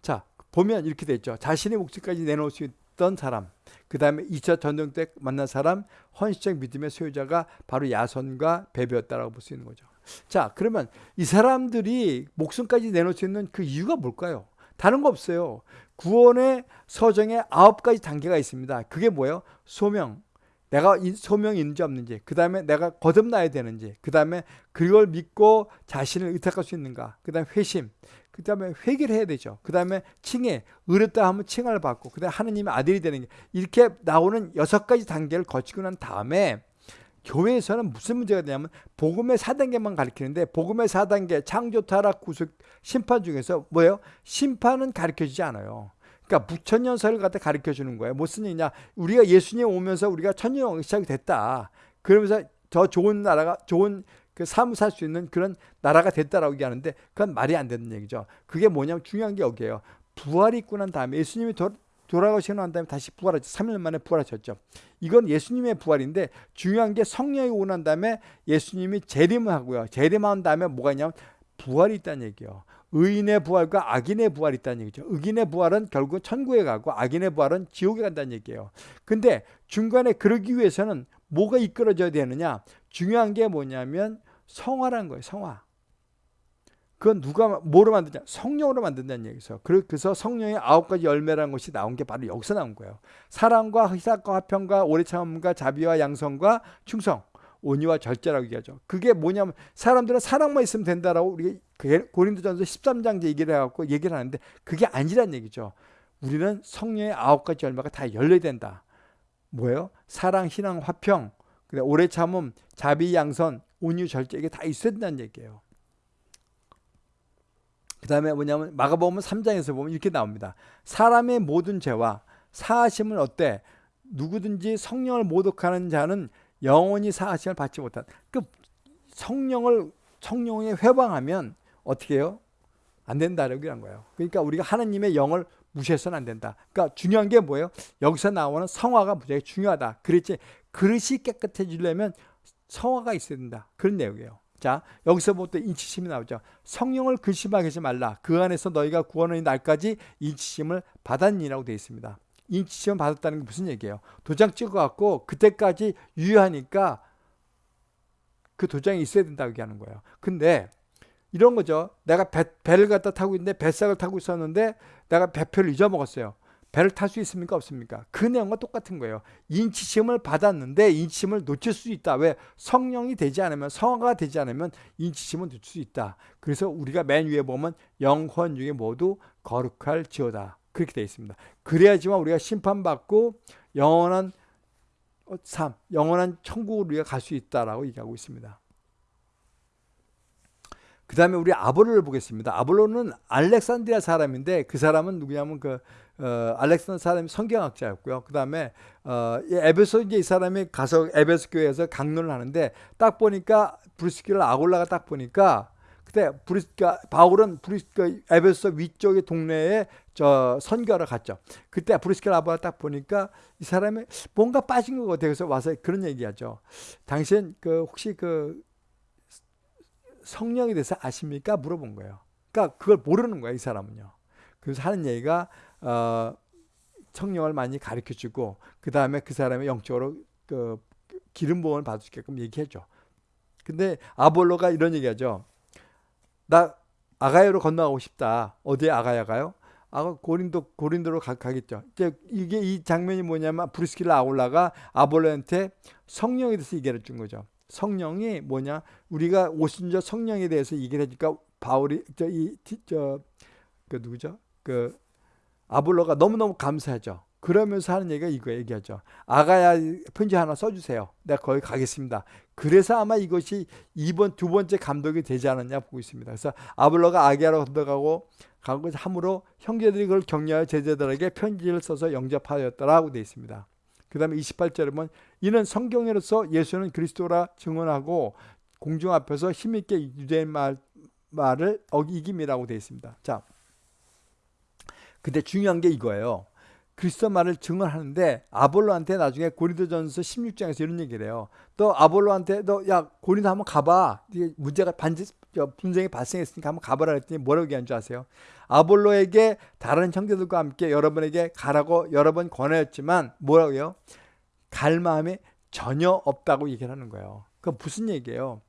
자, 보면 이렇게 됐죠. 자신의 목숨까지 내놓을 수 있던 사람. 그 다음에 2차 전쟁 때 만난 사람 헌신적 믿음의 소유자가 바로 야손과 베베였다라고 볼 수 있는 거죠. 자 그러면 이 사람들이 목숨까지 내놓을 수 있는 그 이유가 뭘까요? 다른 거 없어요. 구원의 서정에 아홉 가지 단계가 있습니다. 그게 뭐예요? 소명, 내가 소명이 있는지 없는지, 그 다음에 내가 거듭나야 되는지, 그 다음에 그걸 믿고 자신을 의탁할 수 있는가, 그 다음에 회심, 그 다음에 회개를 해야 되죠. 그 다음에 칭해, 의롭다 하면 칭을 받고, 그 다음에 하느님의 아들이 되는 게, 이렇게 나오는 여섯 가지 단계를 거치고 난 다음에 교회에서는 무슨 문제가 되냐면 복음의 4단계만 가르치는데 복음의 4단계 창조, 타락, 구속, 심판 중에서 뭐예요? 심판은 가르쳐주지 않아요. 그러니까 무천년설을 갖다 가르쳐 주는 거예요. 무슨 얘기냐? 우리가 예수님 오면서 우리가 천년 시작이 됐다. 그러면서 더 좋은 나라가 좋은 그 삶을 살 수 있는 그런 나라가 됐다라고 얘기하는데 그건 말이 안 되는 얘기죠. 그게 뭐냐면 중요한 게 여기에요. 부활이 있고 난 다음에 예수님이 도, 돌아가시고 난 다음에 다시 부활하죠. 3일 만에 부활하셨죠. 이건 예수님의 부활인데 중요한 게 성령이 오고 난 다음에 예수님이 재림을 하고요. 재림한 다음에 뭐가 있냐면 부활이 있다는 얘기예요. 의인의 부활과 악인의 부활이 있다는 얘기죠. 의인의 부활은 결국 천국에 가고 악인의 부활은 지옥에 간다는 얘기예요. 근데 중간에 그러기 위해서는 뭐가 이끌어져야 되느냐? 중요한 게 뭐냐면 성화라는 거예요. 성화. 그건 누가 뭐로 만드냐? 성령으로 만든다는 얘기죠. 그래서 성령의 아홉 가지 열매라는 것이 나온 게 바로 여기서 나온 거예요. 사랑과 희사과 화평과 오래 참음과 자비와 양성과 충성, 온유와 절제라고 얘기하죠. 그게 뭐냐면 사람들은 사랑만 있으면 된다라고 우리 고린도전서 13장 얘기를 해갖고 얘기를 하는데 그게 아니란 얘기죠. 우리는 성령의 아홉 가지 열매가 다 열려야 된다. 뭐예요? 사랑, 희망, 화평, 오래 참음, 자비, 양선, 온유, 절제 이게 다 있어야 된다는 얘기예요. 그 다음에 뭐냐면 마가복음 3장에서 보면 이렇게 나옵니다. 사람의 모든 죄와 사하심을 어때? 누구든지 성령을 모독하는 자는 영원히 사하심을 받지 못한. 그 성령을 성령에 회방하면 어떻게 해요? 안 된다라고 한 거예요. 그러니까 우리가 하나님의 영을 무시해서는 안 된다. 그러니까 중요한 게 뭐예요? 여기서 나오는 성화가 무지하게 중요하다. 그랬지 그릇이 깨끗해지려면 성화가 있어야 된다. 그런 내용이에요. 자, 여기서부터 인치심이 나오죠. 성령을 근심하게 하지 말라. 그 안에서 너희가 구원의 날까지 인치심을 받았니라고 되어 있습니다. 인치심을 받았다는 게 무슨 얘기예요? 도장 찍어갖고 그때까지 유효하니까 그 도장이 있어야 된다고 얘기하는 거예요. 근데 이런 거죠. 내가 배, 배를 갖다 타고 있는데 뱃삭을 타고 있었는데 내가 배표를 잊어먹었어요. 배를 탈 수 있습니까? 없습니까? 그 내용과 똑같은 거예요. 인치심을 받았는데 인치심을 놓칠 수 있다. 왜? 성령이 되지 않으면 성화가 되지 않으면 인치심을 놓칠 수 있다. 그래서 우리가 맨 위에 보면 영혼 중에 모두 거룩할 지어다. 그렇게 되어 있습니다. 그래야지만 우리가 심판받고 영원한 삶, 영원한 천국으로 우리가 갈 수 있다라고 얘기하고 있습니다. 그 다음에 우리 아볼로를 보겠습니다. 아볼로는 알렉산드리아 사람인데 그 사람은 누구냐면 그 어, 알렉산드 사람이 성경학자였고요. 그 다음에 어, 에베소 이제 이 사람이 가서 에베소 교회에서 강론을 하는데 딱 보니까 브리스키라 아골라가 딱 보니까 그때 브리스가 바울은 브리스가 에베소 위쪽의 동네에 저 선교하러 갔죠. 그때 브리스키라 아볼라 딱 보니까 이 사람이 뭔가 빠진 것 같아요. 그래서 와서 그런 얘기하죠. 당신 그 혹시 그 성령에 대해서 아십니까? 물어본 거예요. 그러니까 그걸 모르는 거야 이 사람은요. 그래서 하는 얘기가 어, 성령을 많이 가르쳐 주고 그 다음에 그 사람의 영적으로 그 기름 부음을 받을 수 있게끔 얘기해줘. 근데 아볼로가 이런 얘기하죠. 나 아가야로 건너가고 싶다. 어디에 아가야 가요? 아 고린도 고린도로 가, 겠죠 이제 이게 이 장면이 뭐냐면 브리스킬라 아울라가 아볼로한테 성령에 대해서 얘기를 준 거죠. 성령이 뭐냐? 우리가 오순절 성령에 대해서 얘기를 해주니까 바울이 저이저그 누구죠? 그 아볼로가 너무너무 감사하죠. 그러면서 하는 얘기가 이거 얘기하죠. 아가야 편지 하나 써주세요. 내가 거기 가겠습니다. 그래서 아마 이것이 이번 두 번째 감독이 되지 않았냐 보고 있습니다. 그래서 아볼로가 아기야로 건너가고 가고 함으로 형제들이 그걸 격려하여 제자들에게 편지를 써서 영접하였더라고 되어 있습니다. 그 다음에 28절에 보면 이는 성경으로서 예수는 그리스도라 증언하고 공중 앞에서 힘있게 유대인 말, 말을 어기김이라고 되어 있습니다. 자, 근데 중요한 게 이거예요. 그리스도 말을 증언하는데 아볼로한테 나중에 고린도전서 16장에서 이런 얘기를 해요. 또 아볼로한테 너 야 고린도 한번 가봐. 이게 문제가 반지 분쟁이 발생했으니까 한번 가봐라 했더니 뭐라고 얘기한 줄 아세요? 아볼로에게 다른 형제들과 함께 여러분에게 가라고 여러 번 권하였지만 뭐라고요? 갈 마음이 전혀 없다고 얘기를 하는 거예요. 그 무슨 얘기예요?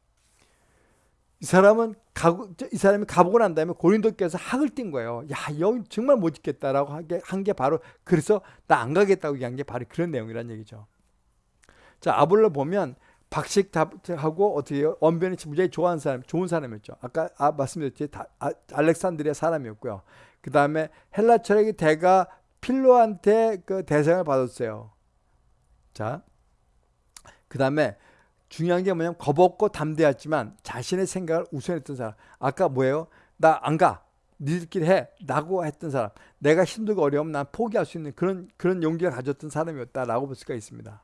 이 사람은 가고 이 사람이 가보고 난 다음에 고린도께서 학을 띈 거예요. 야, 여기 정말 못 있겠다라고 한 게 바로 그래서 나 안 가겠다고 얘기한 게 바로 그런 내용이란 얘기죠. 자, 아볼로 보면 박식하고 어떻게 해요? 언변이 무지하게 좋아하는 사람, 좋은 사람이었죠. 아까 아, 말씀드렸지, 다, 아, 알렉산드리아 사람이었고요. 그 다음에 헬라 철학의 대가 필로한테 그 대상을 받았어요. 자, 그 다음에 중요한 게 뭐냐면 겁없고 담대했지만 자신의 생각을 우선했던 사람. 아까 뭐예요? 나 안 가. 니들끼리 해. 라고 했던 사람. 내가 힘들고 어려우면 난 포기할 수 있는 그런 그런 용기를 가졌던 사람이었다라고 볼 수가 있습니다.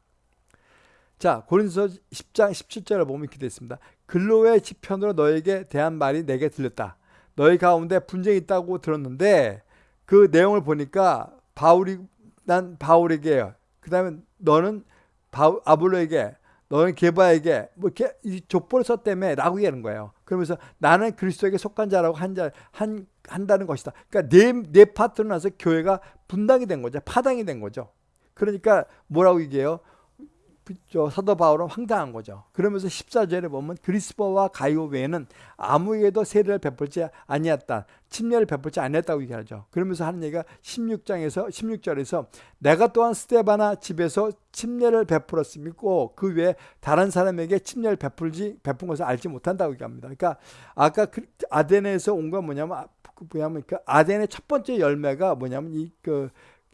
자, 고린도서 10장 17절을 보면 이렇게 되어 있습니다. 근로의 지편으로 너에게 대한 말이 내게 들렸다. 너희 가운데 분쟁이 있다고 들었는데 그 내용을 보니까 바울이 난 바울에게 그다음에 너는 바울, 아볼로에게 너는 게바에게 뭐 이렇게 족보를 썼다며 라고 얘기하는 거예요. 그러면서 나는 그리스도에게 속한 자라고 한 자 한 한다는 것이다. 그러니까 내내 파트로 나서 교회가 분당이 된 거죠. 파당이 된 거죠. 그러니까 뭐라고 얘기해요? 저 사도 바울은 황당한 거죠. 그러면서 14절에 보면 그리스퍼와 가이오 외에는 아무에게도 세례를 베풀지 아니었다. 침례를 베풀지 아니었다고 얘기하죠. 그러면서 하는 얘기가 16장에서 16절에서 내가 또한 스테바나 집에서 침례를 베풀었음이고 그 외에 다른 사람에게 침례를 베풀지 베푼 것을 알지 못한다고 얘기합니다. 그러니까 아까 그 아덴에서 온 건 뭐냐면 그 뭐냐면 그 아덴의 첫 번째 열매가 뭐냐면 이그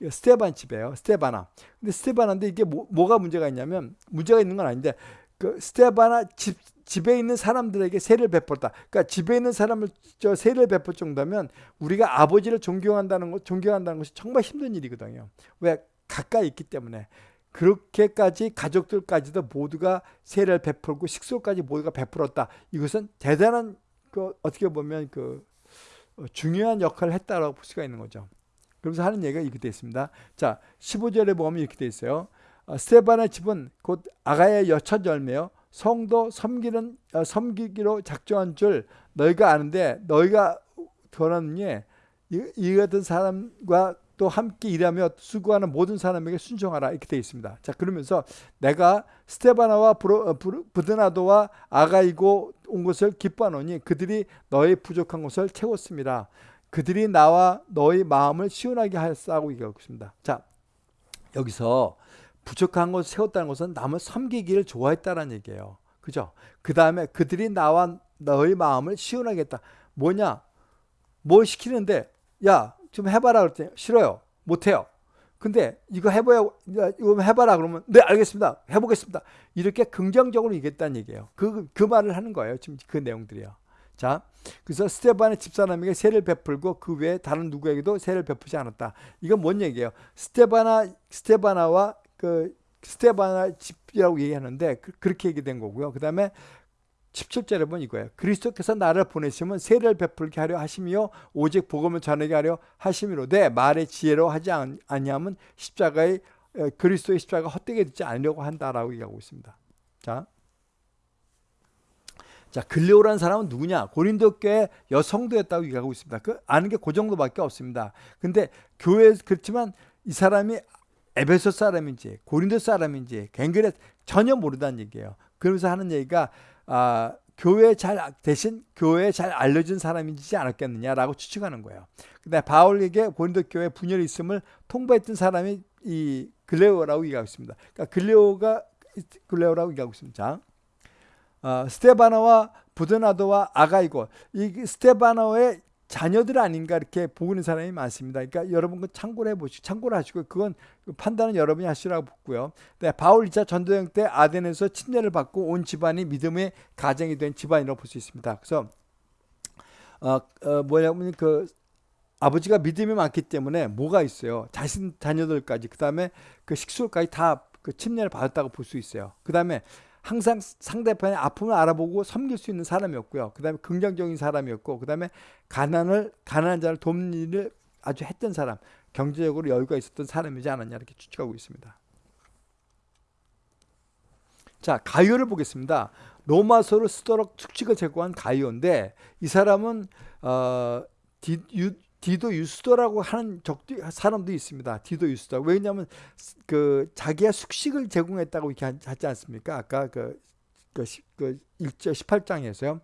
스테반 집이에요. 스테바나. 근데 스테바나인데 이게 뭐, 뭐가 문제가 있냐면 문제가 있는 건 아닌데 그 스테바나 집 집에 있는 사람들에게 세를 베풀었다. 그러니까 집에 있는 사람을 저 세를 베풀 정도면 우리가 아버지를 존경한다는 것, 존경한다는 것이 정말 힘든 일이거든요. 왜 가까이 있기 때문에 그렇게까지 가족들까지도 모두가 세를 베풀고 식소까지 모두가 베풀었다. 이것은 대단한 그 어떻게 보면 그 어, 중요한 역할을 했다라고 볼 수가 있는 거죠. 그러면서 하는 얘기가 이렇게 되어 있습니다. 자, 15절에 보면 이렇게 되어 있어요. 어, 스테반의 집은 곧 아가의 여첫 열매요. 성도 섬기는 어, 섬기기로 작정한 줄 너희가 아는데 너희가 더러니 이, 이 같은 사람과 또 함께 일하며 수고하는 모든 사람에게 순종하라 이렇게 되어 있습니다. 자 그러면서 내가 스테바나와 어, 부드나도와 아가이고 온 것을 기뻐하노니 그들이 너희 부족한 것을 채웠습니다. 그들이 나와 너희 마음을 시원하게 하였다고 얘기하고 있습니다. 자, 여기서 부족한 것을 세웠다는 것은 남을 섬기기를 좋아했다는 얘기예요. 그죠? 그 다음에 그들이 나와 너희 마음을 시원하게 했다. 뭐냐? 뭘 시키는데, 야, 좀 해봐라 그랬더니, 싫어요. 못해요. 근데 이거 해봐야, 이거 해봐라 그러면, 네, 알겠습니다. 해보겠습니다. 이렇게 긍정적으로 얘기했다는 얘기예요. 그, 그 말을 하는 거예요. 지금 그 내용들이요. 자, 그래서 스테반의 집사람에게 세를 베풀고 그 외에 다른 누구에게도 세를 베푸지 않았다. 이건 뭔 얘기예요? 스테바나 스테바나와 그 스테바나 집이라고 얘기하는데 그, 렇게 얘기된 거고요. 그 다음에 17절에 보면 이거예요. 그리스도께서 나를 보내시면 세를 베풀게 하려 하심이요 오직 복음을 전하게 하려 하심이로되 말의 지혜로 하지 아니하면 십자가의 그리스도의 십자가 헛되게 듣지 않으려고 한다라고 얘기하고 있습니다. 자, 자, 글레오라는 사람은 누구냐? 고린도 교회 여성도였다고 얘기하고 있습니다. 그 아는 게 그 정도밖에 없습니다. 근데 교회 그렇지만 이 사람이 에베소 사람인지 고린도 사람인지 갱그레 전혀 모르다는 얘기예요. 그러면서 하는 얘기가 아, 교회 잘 대신 교회에 잘 알려진 사람이지 않았겠느냐라고 추측하는 거예요. 근데 바울에게 고린도 교회 분열이 있음을 통보했던 사람이 이 글레오라고 얘기하고 있습니다. 그러니까 글레오가 글레오라고 얘기하고 있습니다. 자, 어, 스테바나와 부드나도와 아가이고 이 스테바나의 자녀들 아닌가 이렇게 보는 사람이 많습니다. 그러니까 여러분 그 참고를 해보시고 참고를 하시고 그건 판단은 여러분이 하시라고 보고요. 네, 바울 2차 전도행 때 아덴에서 침례를 받고 온 집안이 믿음의 가정이 된 집안이라고 볼 수 있습니다. 그래서 어, 어, 뭐냐면 그 아버지가 믿음이 많기 때문에 뭐가 있어요. 자신 자녀들까지 그 다음에 그 식수까지 다 그 침례를 받았다고 볼 수 있어요. 그 다음에 항상 상대편의 아픔을 알아보고 섬길 수 있는 사람이었고요. 그 다음에 긍정적인 사람이었고, 그 다음에 가난을, 가난한 자를 돕는 일을 아주 했던 사람, 경제적으로 여유가 있었던 사람이지 않았냐, 이렇게 추측하고 있습니다. 자, 가이오를 보겠습니다. 로마서를 쓰도록 축칙을 제공한 가이오인데, 이 사람은, 어, 디, 유, 디도 유스도라고 하는 적도 사람도 있습니다. 디도 유스도. 왜냐하면 그 자기가 숙식을 제공했다고 이렇게 하지 않습니까? 아까 그, 그, 그 1절 18장에서요.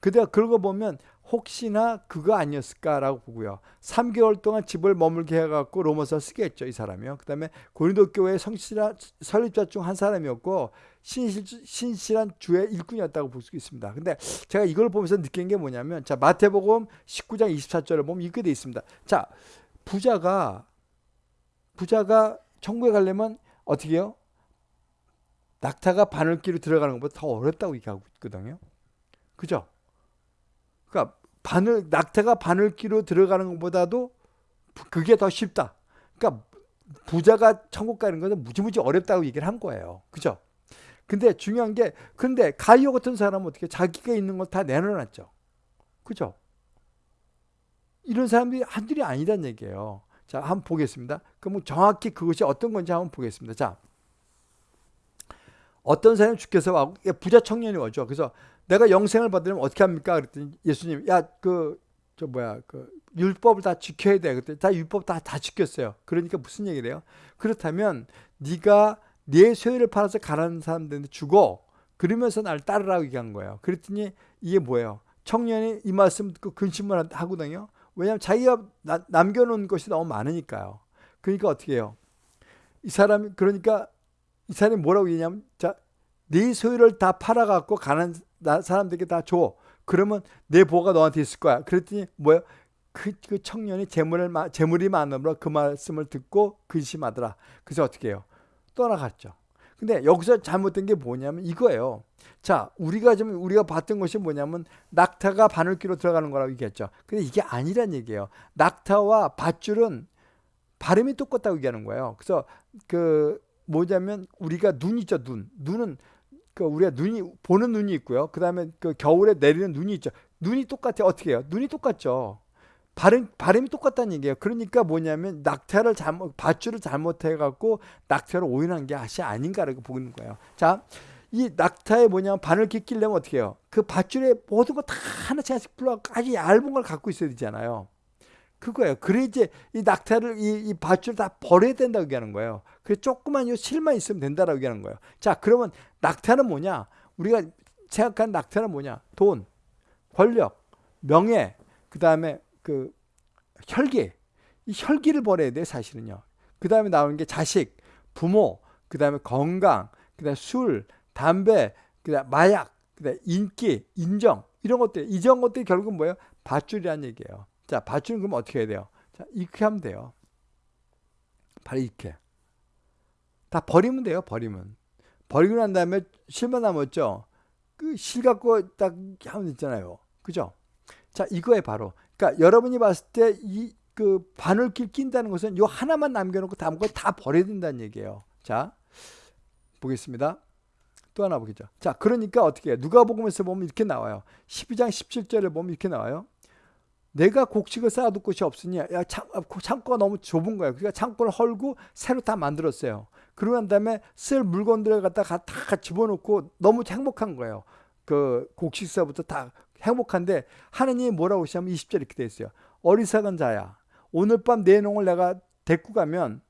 그대가 그러고 보면 혹시나 그거 아니었을까라고 보고요. 3개월 동안 집을 머물게 해갖고 로마서 쓰게 했죠. 이 사람이요. 그 다음에 고린도 교회 성실한 설립자 중 한 사람이었고 신실, 신실한 주의 일꾼이었다고 볼 수 있습니다. 근데 제가 이걸 보면서 느낀 게 뭐냐면 자 마태복음 19장 24절을 보면 이렇게 돼 있습니다. 자 부자가 부자가 천국에 가려면 어떻게 해요? 낙타가 바늘기로 들어가는 것보다 더 어렵다고 얘기하고 있거든요. 그죠? 그러니까 바늘 낙타가 바늘기로 들어가는 것보다도 그게 더 쉽다. 그러니까 부자가 천국 가는 것은 무지무지 어렵다고 얘기를 한 거예요. 그죠? 근데 중요한 게 근데 가이오 같은 사람은 어떻게 자기가 있는 걸 다 내려놨죠. 그죠? 이런 사람들이 한둘이 아니란 얘기예요. 자, 한번 보겠습니다. 그럼 정확히 그것이 어떤 건지 한번 보겠습니다. 자, 어떤 사람이 주께서 와 부자 청년이 오죠. 그래서 내가 영생을 받으려면 어떻게 합니까? 그랬더니 예수님, 야, 그, 저 뭐야, 그, 율법을 다 지켜야 돼. 그때 다 율법 다, 다 지켰어요. 그러니까 무슨 얘기를 해요? 그렇다면 네가 내 소유를 팔아서 가라는 사람들한테 주고 그러면서 날 따르라고 얘기한 거예요. 그랬더니 이게 뭐예요? 청년이 이 말씀 듣고 근심을 하거든요. 왜냐하면 자기가 나, 남겨놓은 것이 너무 많으니까요. 그러니까 어떻게 해요? 이 사람이 그러니까 이 사람이 뭐라고 얘기냐면 자, 네 소유를 다 팔아갖고 가는 사람들에게 다 줘. 그러면 내 보가 너한테 있을 거야. 그랬더니 뭐야? 그, 그 청년이 재물을 재물이 많으므로 그 말씀을 듣고 근심하더라. 그래서 어떻게 해요? 떠나갔죠. 근데 여기서 잘못된 게 뭐냐면 이거예요. 자, 우리가 좀 우리가 봤던 것이 뭐냐면 낙타가 바늘귀로 들어가는 거라고 얘기했죠. 근데 이게 아니란 얘기예요. 낙타와 밧줄은 발음이 똑같다고 얘기하는 거예요. 그래서 그 뭐냐면 우리가 눈 있죠, 눈. 눈은 그 우리가 눈이 보는 눈이 있고요. 그다음에 그 겨울에 내리는 눈이 있죠. 눈이 똑같아. 어떻게 해요? 눈이 똑같죠. 발음 발음이 똑같다는 얘기예요. 그러니까 뭐냐면 낙타를 잘못 밧줄을 잘못해 갖고 낙타를 오인한 게 아시 아닌가라고 보는 거예요. 자, 이 낙타에 뭐냐면 바늘기 끼려면 어떻게 해요? 그 밧줄에 모든 거 다 하나씩 하나씩 불러 아주 얇은 걸 갖고 있어야 되잖아요. 그거예요. 그래 이제 이 낙타를 이, 이 밧줄 다 버려야 된다고 얘기하는 거예요. 그 조그만 요 실만 있으면 된다라고 얘기하는 거예요. 자, 그러면 낙타는 뭐냐? 우리가 생각하는 낙타는 뭐냐? 돈, 권력, 명예, 그 다음에 그 혈기, 이 혈기를 버려야 돼 사실은요. 그 다음에 나오는 게 자식, 부모, 그 다음에 건강, 그 다음에 술, 담배, 그 다음에 마약, 그 다음에 인기, 인정 이런 것들, 이런 것들이 결국은 뭐예요? 밧줄이라는 얘기예요. 자, 밧줄은 그럼 어떻게 해야 돼요? 자, 이렇게 하면 돼요. 바로 이렇게. 다 버리면 돼요, 버리면. 버리고 난 다음에 실만 남았죠? 그 실 갖고 딱 하면 있잖아요. 그죠? 자, 이거에 바로 그러니까 여러분이 봤을 때 이 그 바늘길 낀다는 것은 요 하나만 남겨놓고 다음 거다 버려야 된다는 얘기예요. 자, 보겠습니다. 또 하나 보겠죠. 자, 그러니까 어떻게 해요? 누가 복음에서 보면 이렇게 나와요. 12장 17절을 보면 이렇게 나와요. 내가 곡식을 쌓아둘 곳이 없으니 야 창, 창고가 너무 좁은 거예요. 그러니까 창고를 헐고 새로 다 만들었어요. 그러고 난 다음에 쓸 물건들을 갖다가 다 집어넣고 너무 행복한 거예요. 그 곡식사부터 다 행복한데 하느님이 뭐라고 하시냐면 20절 이렇게 돼 있어요. 어리석은 자야. 오늘 밤 내 농을 내가 데리고 가면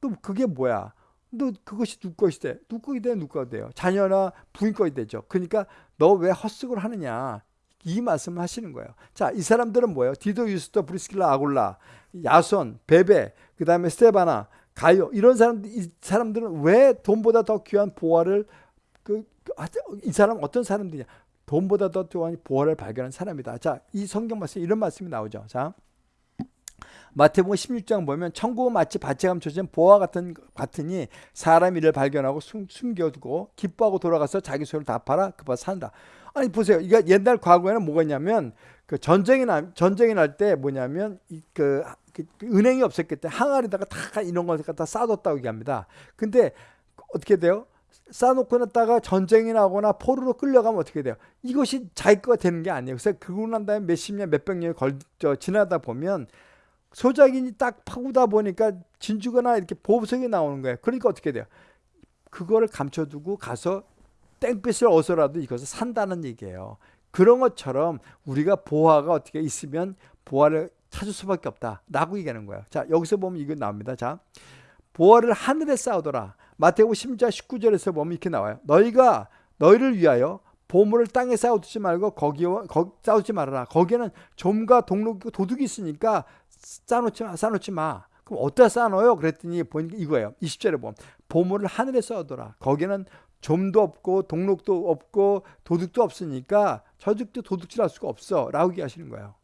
또 그게 뭐야? 너 그것이 누구 것이 돼? 누구 것이 돼? 누구 것이 돼요? 자녀나 부인 것이 되죠. 그러니까 너 왜 헛수고를 하느냐? 이 말씀을 하시는 거예요. 자, 이 사람들은 뭐예요? 디도, 유스토, 브리스킬라, 아굴라, 야손, 베베, 그 다음에 스테바나, 가요 이런 사람들 이 사람들은 왜 돈보다 더 귀한 보화를 그 이 사람 어떤 사람들이냐? 돈보다 더 또한 보화를 발견한 사람이다. 자, 이 성경 말씀 이런 말씀이 나오죠. 자, 마태복음 16장 보면 천국은 마치 밭에 감춰진 보화 같은 같으니 사람 이를 발견하고 숨, 숨겨두고 기뻐하고 돌아가서 자기 소유를 다 팔아 그밭 산다. 아니 보세요. 이거 옛날 과거에는 뭐가 있냐면 그 전쟁이 나 전쟁이 날 때 뭐냐면 그, 그, 은행이 없었기 때문에 항아리다가 다 이런 걸 갖다 쌓아뒀다고 얘기합니다. 근데 어떻게 돼요? 쌓아놓고 났다가 전쟁이 나거나 포로로 끌려가면 어떻게 돼요? 이것이 자기 거가 되는 게 아니에요. 그래서 그러고 난 다음에 몇십 년, 몇백 년이 걸, 저, 지나다 보면 소작인이 딱 파고다 보니까 진주거나 이렇게 보석이 나오는 거예요. 그러니까 어떻게 돼요? 그거를 감춰두고 가서 땡볕을 얻어라도 이것을 산다는 얘기예요. 그런 것처럼 우리가 보화가 어떻게 있으면 보화를 찾을 수밖에 없다. 라고 얘기하는 거예요. 자, 여기서 보면 이거 나옵니다. 자, 보화를 하늘에 쌓아둬라. 마태복음 10장 19절에서 보면 이렇게 나와요. 너희가 너희를 위하여 보물을 땅에 쌓아두지 말고 거기와 거, 쌓아두지 말아라. 거기에는 좀과 동록 도둑이 있으니까 쌓아놓지 마. 쌓아놓지 마. 그럼 어디다 쌓아놓아요? 그랬더니 보니까 이거예요. 20절에 보면 보물을 하늘에 쌓아둬라. 거기는 좀도 없고 동록도 없고 도둑도 없으니까 저죽도 도둑질할 수가 없어. 라고 얘기하시는 거예요.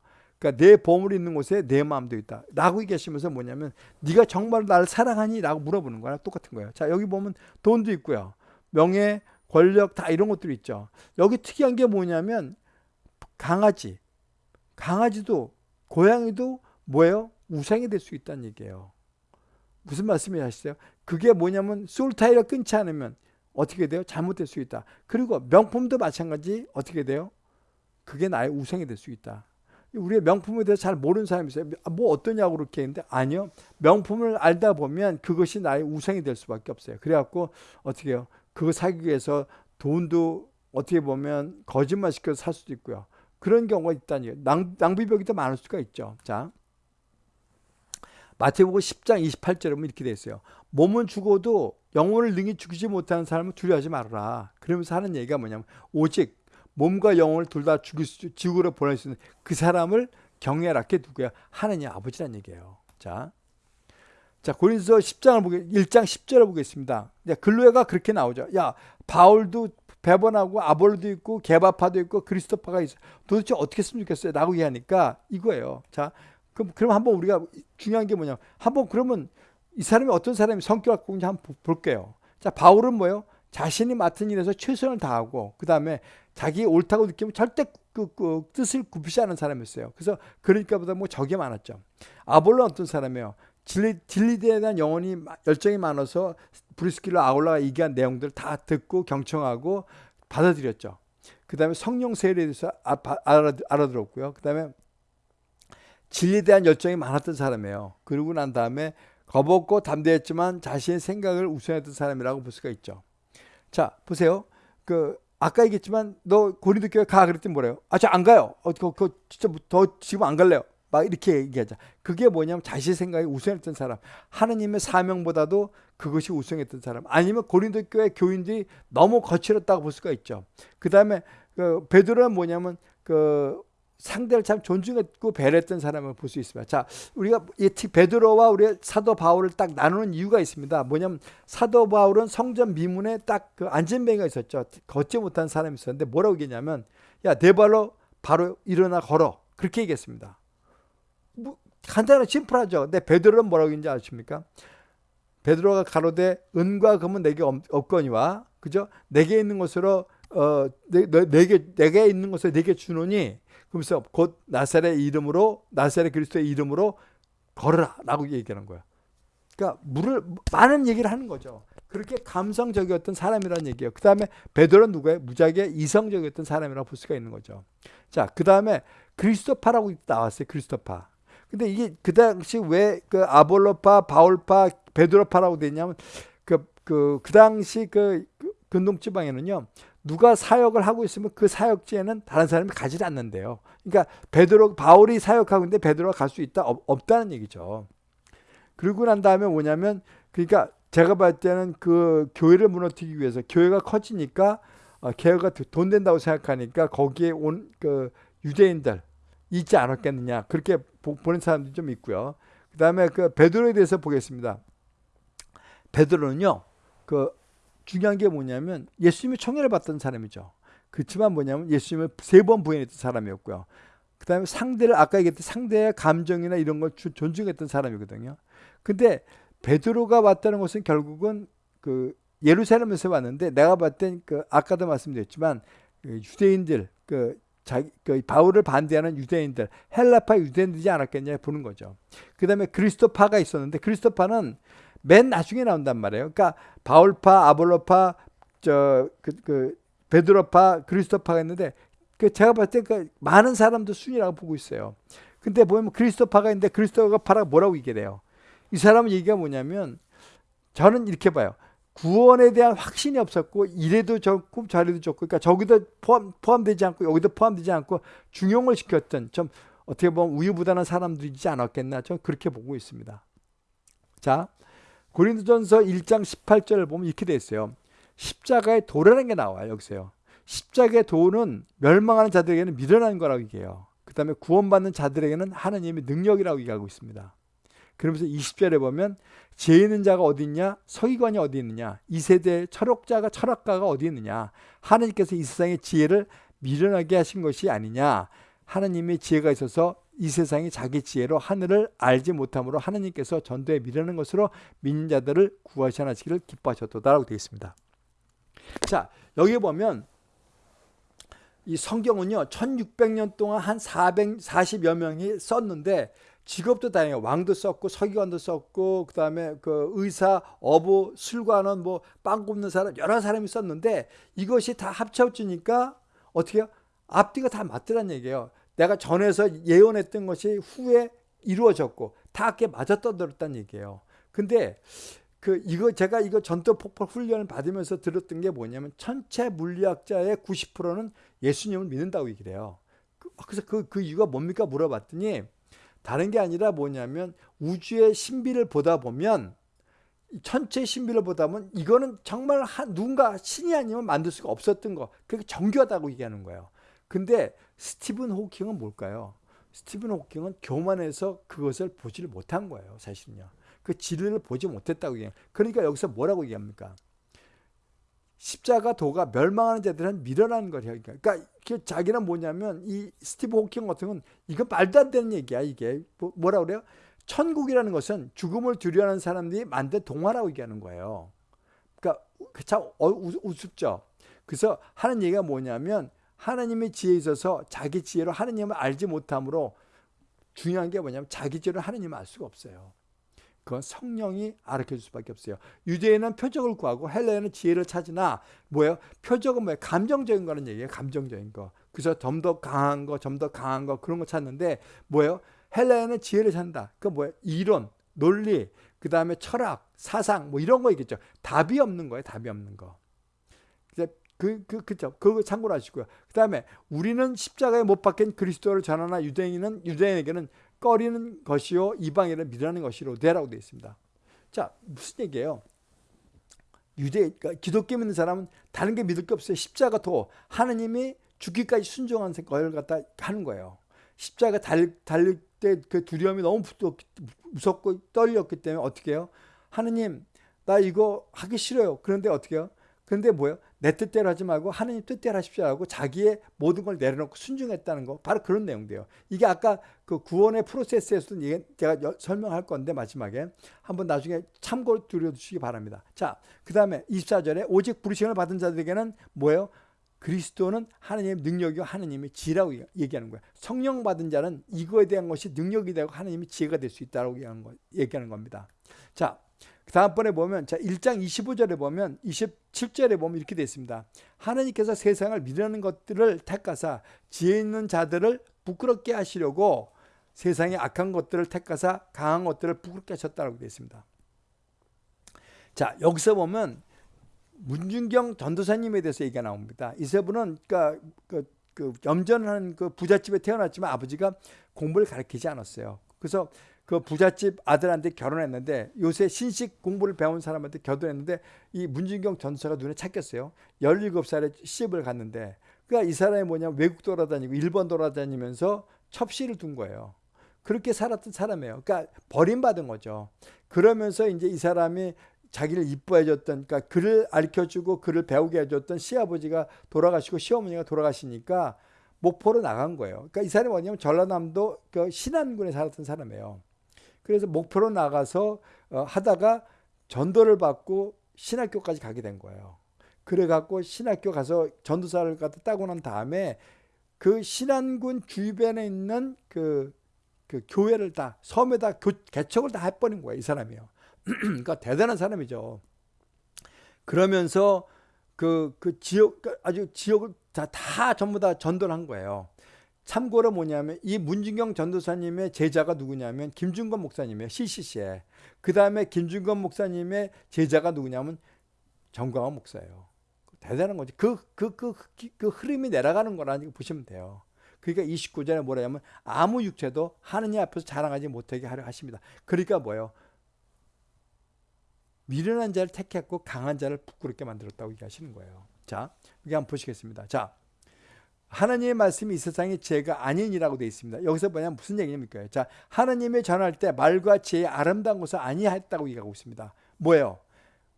그러니까 내 보물이 있는 곳에 내 마음도 있다. 라고 얘기하시면서 뭐냐면 네가 정말 나를 사랑하니? 라고 물어보는 거랑 똑같은 거예요. 자 여기 보면 돈도 있고요. 명예, 권력 다 이런 것들이 있죠. 여기 특이한 게 뭐냐면 강아지, 강아지도 고양이도 뭐예요? 우상이 될 수 있다는 얘기예요. 무슨 말씀이 하시죠? 그게 뭐냐면 솔타이가 끊지 않으면 어떻게 돼요? 잘못될 수 있다. 그리고 명품도 마찬가지 어떻게 돼요? 그게 나의 우상이 될 수 있다. 우리의 명품에 대해서 잘 모르는 사람이 있어요. 아, 뭐 어떠냐고 그렇게 했는데 아니요. 명품을 알다 보면 그것이 나의 우상이 될 수밖에 없어요. 그래갖고 어떻게 해요? 그거 사기 위해서 돈도 어떻게 보면 거짓말 시켜서 살 수도 있고요. 그런 경우가 있다니 낭, 낭비벽이 더 많을 수가 있죠. 자, 마태복음 10장 28절에 보면 이렇게 돼 있어요. 몸은 죽어도 영혼을 능히 죽이지 못하는 사람은 두려워하지 말아라. 그러면서 하는 얘기가 뭐냐면 오직 몸과 영혼을 둘 다 죽일 수, 지구로 보낼 수 있는 그 사람을 경외하라. 그게 누구야? 하느님 아버지란 얘기예요. 자, 자 고린서 10장을 보게 1장 10절을 보겠습니다. 글로에가 그렇게 나오죠. 야 바울도 배번하고 아볼도 있고 개바파도 있고 그리스도파가 있어. 도대체 어떻게 했으면 좋겠어요? 라고 얘기하니까 이거예요. 자, 그럼 그럼 한번 우리가 중요한 게 뭐냐? 한번 그러면 이 사람이 어떤 사람이 성격을 갖고 있는지 한번 볼게요. 자, 바울은 뭐예요? 자신이 맡은 일에서 최선을 다하고 그 다음에 자기 옳다고 느끼면 절대 그, 그 뜻을 굽히지 않은 사람이었어요. 그래서 그러니까 보다 뭐 적이 많았죠. 아볼로 어떤 사람이에요? 진리, 진리대에 대한 영혼이 열정이 많아서 브리스킬러 아울라가 얘기한 내용들을 다 듣고 경청하고 받아들였죠. 그 다음에 성령 세례에 대해서 아, 알아들었고요. 그 다음에 진리에 대한 열정이 많았던 사람이에요. 그러고 난 다음에 겁없고 담대했지만 자신의 생각을 우선했던 사람이라고 볼 수가 있죠. 자, 보세요. 그 아까 얘기했지만 너 고린도 교회 가 그랬더니 뭐래요? 아, 저 안 가요. 어, 그, 그 진짜 뭐더 지금 안 갈래요. 막 이렇게 얘기하자. 그게 뭐냐면 자신의 생각이 우선했던 사람. 하느님의 사명보다도 그것이 우선했던 사람. 아니면 고린도 교회 교인들이 너무 거칠었다고 볼 수가 있죠. 그 다음에 그 베드로는 뭐냐면 그 상대를 참 존중했고 배려했던 사람을 볼 수 있습니다. 자, 우리가 이 베드로와 우리 사도 바울을 딱 나누는 이유가 있습니다. 뭐냐면 사도 바울은 성전 미문에 딱 그 안전뱅이가 있었죠. 걷지 못한 사람이 있었는데 뭐라고 얘기했냐면 야, 내 발로 바로 일어나 걸어. 그렇게 얘기했습니다. 뭐 간단하고 심플하죠. 근데 베드로는 뭐라고 했는지 아십니까? 베드로가 가로되 은과 금은 내게 없거니와 그죠? 내게 있는 것으로 어 내, 내게 내게 있는 것을 내게 주노니 그러면서 곧 나사렛 이름으로 나사렛 그리스도의 이름으로 걸어라라고 얘기하는 거야. 그러니까 물을 많은 얘기를 하는 거죠. 그렇게 감성적이었던 사람이라는 얘기예요. 그 다음에 베드로는 누구예요? 무지하게 이성적이었던 사람이라고 볼 수가 있는 거죠. 자, 그 다음에 그리스도파라고 나왔어요. 그리스도파. 근데 이게 그 당시 왜 그 아볼로파, 바울파, 베드로파라고 됐냐면 그, 그, 그 당시 그, 그 근동 지방에는요. 누가 사역을 하고 있으면 그 사역지에는 다른 사람이 가지 않는데요. 그러니까 베드로 바울이 사역하고 있는데 베드로가 갈 수 있다 없, 없다는 얘기죠. 그리고 난 다음에 뭐냐면 그러니까 제가 봤을 때는 그 교회를 무너뜨리기 위해서 교회가 커지니까 어, 교회가 돈 된다고 생각하니까 거기에 온 그 유대인들 있지 않았겠느냐 그렇게 보, 보는 사람들이 좀 있고요. 그 다음에 그 베드로에 대해서 보겠습니다. 베드로는요 그 중요한 게 뭐냐면 예수님이 총애를 받던 사람이죠. 그렇지만 뭐냐면 예수님을 세 번 부인했던 사람이었고요. 그 다음에 상대를 아까 얘기했던 상대의 감정이나 이런 걸 존중했던 사람이거든요. 근데 베드로가 왔다는 것은 결국은 그 예루살렘에서 왔는데 내가 봤을 땐그 아까도 말씀드렸지만 그 유대인들 그 자기 그 바울을 반대하는 유대인들 헬라파 유대인들이지 않았겠냐 보는 거죠. 그 다음에 그리스도파가 있었는데 그리스도파는 맨 나중에 나온단 말이에요. 그러니까 바울파, 아볼로파, 저 그 그 베드로파, 그리스도파가 있는데 그 제가 봤을 때 그 많은 사람도 순위라고 보고 있어요. 근데 보면 그리스도파가 있는데 그리스도파가 뭐라고 얘기해요? 돼이 사람 얘기가 뭐냐면 저는 이렇게 봐요. 구원에 대한 확신이 없었고 이래도 좋고 저래도 좋고 그러니까 저기도 포함, 포함되지 않고 여기도 포함되지 않고 중용을 시켰던 좀 어떻게 보면 우유부단한 사람들이지 않았겠나 저는 그렇게 보고 있습니다. 자 고린도전서 1장 18절을 보면 이렇게 돼 있어요. 십자가의 도라는 게 나와요. 여기서요. 십자가의 도는 멸망하는 자들에게는 미련한 거라고 얘기해요. 그 다음에 구원받는 자들에게는 하나님의 능력이라고 얘기하고 있습니다. 그러면서 20절에 보면 죄 있는 자가 어디 있냐? 서기관이 어디 있느냐? 이 세대 철학자가 철학가가 어디 있느냐? 하나님께서 이 세상의 지혜를 미련하게 하신 것이 아니냐? 하나님의 지혜가 있어서 이 세상이 자기 지혜로 하늘을 알지 못함으로 하나님께서 전도에 미르는 것으로 믿는 자들을 구하시기를 기뻐하셨도다라고 되어 있습니다. 자, 여기 보면 이 성경은요, 1600년 동안 한 440여 명이 썼는데 직업도 다양해요. 왕도 썼고 서기관도 썼고 그다음에 그 의사, 어부, 술관원, 뭐 빵 굽는 사람 여러 사람이 썼는데 이것이 다 합쳐지니까 어떻게 앞뒤가 다 맞더란 얘기예요. 내가 전에서 예언했던 것이 후에 이루어졌고 다 그게 맞아 떠들었다는 얘기예요. 근데 그 이거 제가 이거 전투 폭발 훈련을 받으면서 들었던 게 뭐냐면 전체 물리학자의 90%는 예수님을 믿는다고 얘기를 해요. 그, 그래서 그, 그 이유가 뭡니까 물어봤더니 다른 게 아니라 뭐냐면 우주의 신비를 보다 보면 천체 신비를 보다 보면 이거는 정말 한, 누군가 신이 아니면 만들 수가 없었던 거. 그게 정교하다고 얘기하는 거예요. 근데 스티븐 호킹은 뭘까요? 스티븐 호킹은 교만해서 그것을 보지를 못한 거예요. 사실은요. 그 진리를 보지 못했다고 얘기해요. 그러니까 여기서 뭐라고 얘기합니까? 십자가 도가 멸망하는 자들은 밀어나는 거예요. 그러니까 자기는 뭐냐면 이 스티브 호킹 같은 건 이건 말도 안 되는 얘기야 이게 뭐, 뭐라 그래요? 천국이라는 것은 죽음을 두려워하는 사람들이 만든 동화라고 얘기하는 거예요. 그러니까 그참 어, 우습죠. 그래서 하는 얘기가 뭐냐면 하나님의 지혜에 있어서 자기 지혜로 하나님을 알지 못함으로 중요한 게 뭐냐면 자기 지혜로 하나님을 알 수가 없어요. 그건 성령이 알려줄 수밖에 없어요. 유대인은 표적을 구하고 헬레는 지혜를 찾으나 뭐예요? 표적은 뭐예요? 감정적인 거는 얘기예요. 감정적인 거. 그래서 좀 더 강한 거, 좀 더 강한 거 그런 거 찾는데 뭐예요? 헬레는 지혜를 찾는다. 그 뭐예요? 이론, 논리, 그 다음에 철학, 사상 뭐 이런 거 있겠죠. 답이 없는 거예요. 답이 없는 거. 그, 그, 그죠. 그거 참고로 하시고요. 그 다음에 우리는 십자가에 못 박힌 그리스도를 전하나 유대인은, 유대인에게는 꺼리는 것이요 이방인을 믿으라는 것이로 되라고 되어 있습니다. 자 무슨 얘기예요? 유대 그러니까 기독교 믿는 사람은 다른 게 믿을 게 없어요. 십자가 도 하나님이 죽기까지 순종한 걸 갖다 하는 거예요. 십자가 달, 달릴 때 그 두려움이 너무 무섭고 떨렸기 때문에 어떻게 해요? 하느님 나 이거 하기 싫어요. 그런데 어떻게 해요? 그런데 뭐예요? 내 뜻대로 하지 말고 하느님 뜻대로 하십시오 하고 자기의 모든 걸 내려놓고 순종했다는 거 바로 그런 내용인데요. 이게 아까 그 구원의 프로세스에서도 제가 설명할 건데 마지막에 한번 나중에 참고로 들여주시기 바랍니다. 자, 그 다음에 24절에 오직 부르심을 받은 자들에게는 뭐예요? 그리스도는 하나님의 능력이요 하나님의 지라고 얘기하는 거예요. 성령 받은 자는 이거에 대한 것이 능력이 되고 하나님의 지혜가 될 수 있다고 얘기하는 겁니다. 자, 다음번에 보면 자 1장 25절에 보면 27절에 보면 이렇게 되어 있습니다. 하나님께서 세상을 미루는 것들을 택하사 지혜 있는 자들을 부끄럽게 하시려고 세상의 악한 것들을 택하사 강한 것들을 부끄럽게 하셨다고 되어 있습니다. 자 여기서 보면 문준경 전도사님에 대해서 얘기가 나옵니다. 이세분은 그러니까 그, 그 염전한 그 부잣집에 태어났지만 아버지가 공부를 가르치지 않았어요. 그래서 그 부잣집 아들한테 결혼했는데 요새 신식 공부를 배운 사람한테 결혼했는데 이 문진경 전사가 눈에 착겼어요. 17살에 시집을 갔는데 그러니까 이 사람이 뭐냐 외국 돌아다니고 일본 돌아다니면서 첩시를 둔 거예요. 그렇게 살았던 사람이에요. 그러니까 버림받은 거죠. 그러면서 이제 이 사람이 자기를 이뻐해줬던, 그러니까 글을 알려주고 글을 배우게 해줬던 시아버지가 돌아가시고 시어머니가 돌아가시니까 목포로 나간 거예요. 그러니까 이 사람이 뭐냐면 전라남도 그 신안군에 살았던 사람이에요. 그래서 목표로 나가서 어, 하다가 전도를 받고 신학교까지 가게 된 거예요. 그래갖고 신학교 가서 전도사를 갖다 따고 난 다음에 그 신안군 주변에 있는 그, 그 교회를 다 섬에다 교, 개척을 다 해버린 거예요. 이 사람이요. [clears throat] 그러니까 대단한 사람이죠. 그러면서 그, 그 지역, 그 아주 지역을 다, 다 전부 다 전도를 한 거예요. 참고로 뭐냐면 이 문진경 전도사님의 제자가 누구냐면 김준건 목사님이에요. CCC에. 그 다음에 김준건 목사님의 제자가 누구냐면 정광원 목사예요. 대단한 거지. 그, 그, 그, 그, 그 흐름이 내려가는 거라는 거 보시면 돼요. 그러니까 29절에 뭐라냐면 아무 육체도 하느님 앞에서 자랑하지 못하게 하려 하십니다. 그러니까 뭐예요? 미련한 자를 택했고 강한 자를 부끄럽게 만들었다고 얘기하시는 거예요. 자, 여기 한번 보시겠습니다. 자, 하나님의 말씀이 이 세상의 죄가 아닌이라고 되어 있습니다. 여기서 뭐냐면 무슨 얘기입니까? 자, 하나님의 전할 때 말과 지혜의 아름다운 것을 아니했다고 얘기하고 있습니다. 뭐예요?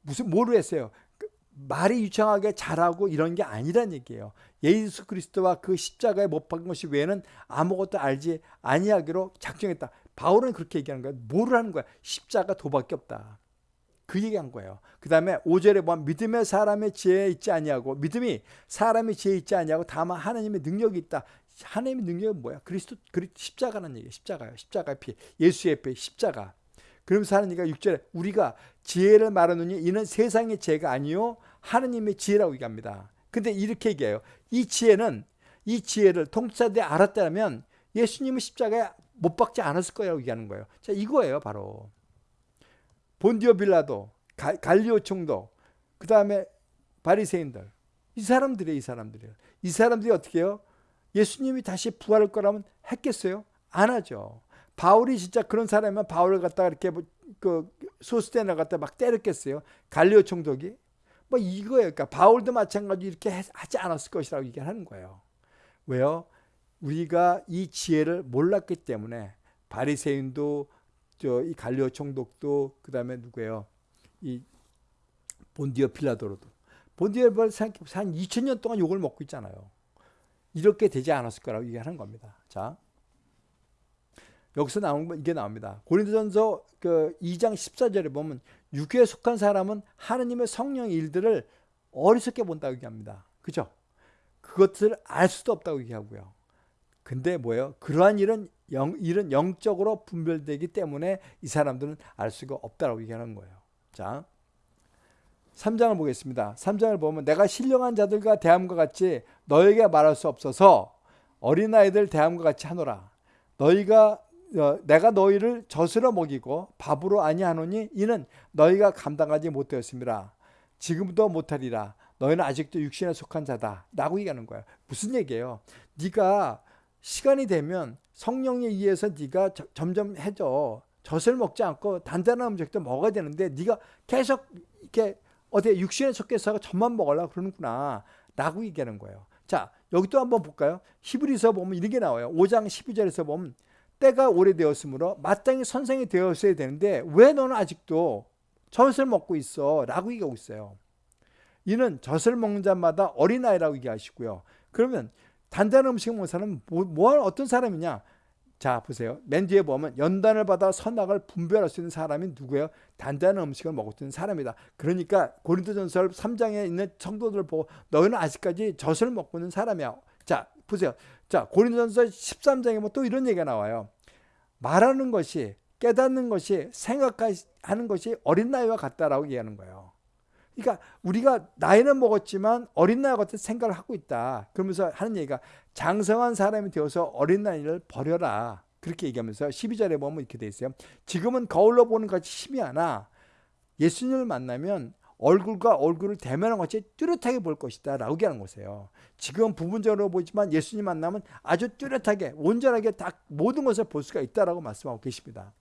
무슨 뭐로 했어요? 그 말이 유창하게 잘하고 이런 게 아니란 얘기예요. 예수 그리스도와 그 십자가에 못 박은 것이 외에는 아무것도 알지 아니하기로 작정했다. 바울은 그렇게 얘기하는 거야. 뭐를 하는 거야? 십자가 도밖에 없다. 그 얘기한 거예요. 그 다음에 5절에 보면 믿음의 사람의 지혜 있지 아니하고 믿음이 사람의 지혜 있지 아니하고 다만 하나님의 능력이 있다. 하나님의 능력은 뭐야? 그리스도 그리 십자가라는 얘기예요. 십자가요. 십자가의 피. 예수의 피 십자가. 그러면서 얘기가 6절에 우리가 지혜를 말하느니 이는 세상의 지혜가 아니요 하나님의 지혜라고 얘기합니다. 근데 이렇게 얘기해요. 이 지혜는 이 지혜를 통치자들이 알았다면 예수님은 십자가에 못 박지 않았을 거라고 얘기하는 거예요. 자, 이거예요, 바로. 본디오 빌라도, 갈리오 총독, 그 다음에 바리새인들. 이 사람들이에요, 이 사람들이에요. 이 사람들이 어떻게 해요? 예수님이 다시 부활할 거라면 했겠어요? 안 하죠. 바울이 진짜 그런 사람이면 바울을 갖다가 이렇게 뭐, 그 소스테나 갖다 막 때렸겠어요. 갈리오 총독이 뭐 이거예요. 그러니까 바울도 마찬가지 이렇게 하지 않았을 것이라고 얘기하는 거예요. 왜요? 우리가 이 지혜를 몰랐기 때문에 바리새인도 저 이 갈리오 총독도 그다음에 누구예요? 이 본디어 필라도로도 본디어 필라도 한 2000년 동안 욕을 먹고 있잖아요. 이렇게 되지 않았을 거라고 얘기하는 겁니다. 자. 여기서 나온 거 이게 나옵니다. 고린도전서 그 2장 14절에 보면 육에 속한 사람은 하느님의 성령 일들을 어리석게 본다고 얘기합니다. 그죠? 그것들을 알 수도 없다고 얘기하고요. 근데 뭐예요? 그러한 일은 영, 일은 영적으로 분별되기 때문에 이 사람들은 알 수가 없다고 얘기하는 거예요. 자, 3장을 보겠습니다. 3장을 보면 내가 신령한 자들과 대함과 같이 너에게 말할 수 없어서 어린아이들 대함과 같이 하노라. 너희가 어, 내가 너희를 젖으로 먹이고 밥으로 아니하노니 이는 너희가 감당하지 못되었습니다. 지금도 못하리라. 너희는 아직도 육신에 속한 자다. 라고 얘기하는 거예요. 무슨 얘기예요? 네가 시간이 되면 성령에 의해서 네가 저, 점점 해져. 젖을 먹지 않고 단단한 음식도 먹어야 되는데 네가 계속 이렇게 어디 육신에 속해서 젖만 먹으려고 그러는구나. 라고 얘기하는 거예요. 자, 여기 또 한번 볼까요? 히브리서 보면 이렇게 나와요. 5장 12절에서 보면 때가 오래되었으므로 마땅히 선생이 되었어야 되는데 왜 너는 아직도 젖을 먹고 있어? 라고 얘기하고 있어요. 이는 젖을 먹는 자마다 어린아이라고 얘기하시고요. 그러면 단단한 음식 먹는 사람은 뭐, 뭐 어떤 사람이냐? 자 보세요. 맨 뒤에 보면 연단을 받아 선악을 분별할 수 있는 사람이 누구예요? 단단한 음식을 먹었던 사람이다. 그러니까 고린도전서 3장에 있는 성도들을 보고 너희는 아직까지 젖을 먹고 있는 사람이야. 자 보세요. 자, 고린도전서 13장에 보면 또 이런 얘기가 나와요. 말하는 것이 깨닫는 것이 생각하는 것이 어린 나이와 같다라고 얘기하는 거예요. 그러니까 우리가 나이는 먹었지만 어린 나이 같은 생각을 하고 있다. 그러면서 하는 얘기가 장성한 사람이 되어서 어린 나이를 버려라. 그렇게 얘기하면서 12절에 보면 이렇게 돼 있어요. 지금은 거울로 보는 것이 심이 하나 예수님을 만나면 얼굴과 얼굴을 대면한 것이 뚜렷하게 볼 것이다 라고 얘기하는 것이에요. 지금 부분적으로 보지만 예수님 만나면 아주 뚜렷하게 온전하게 다 모든 것을 볼 수가 있다라고 말씀하고 계십니다.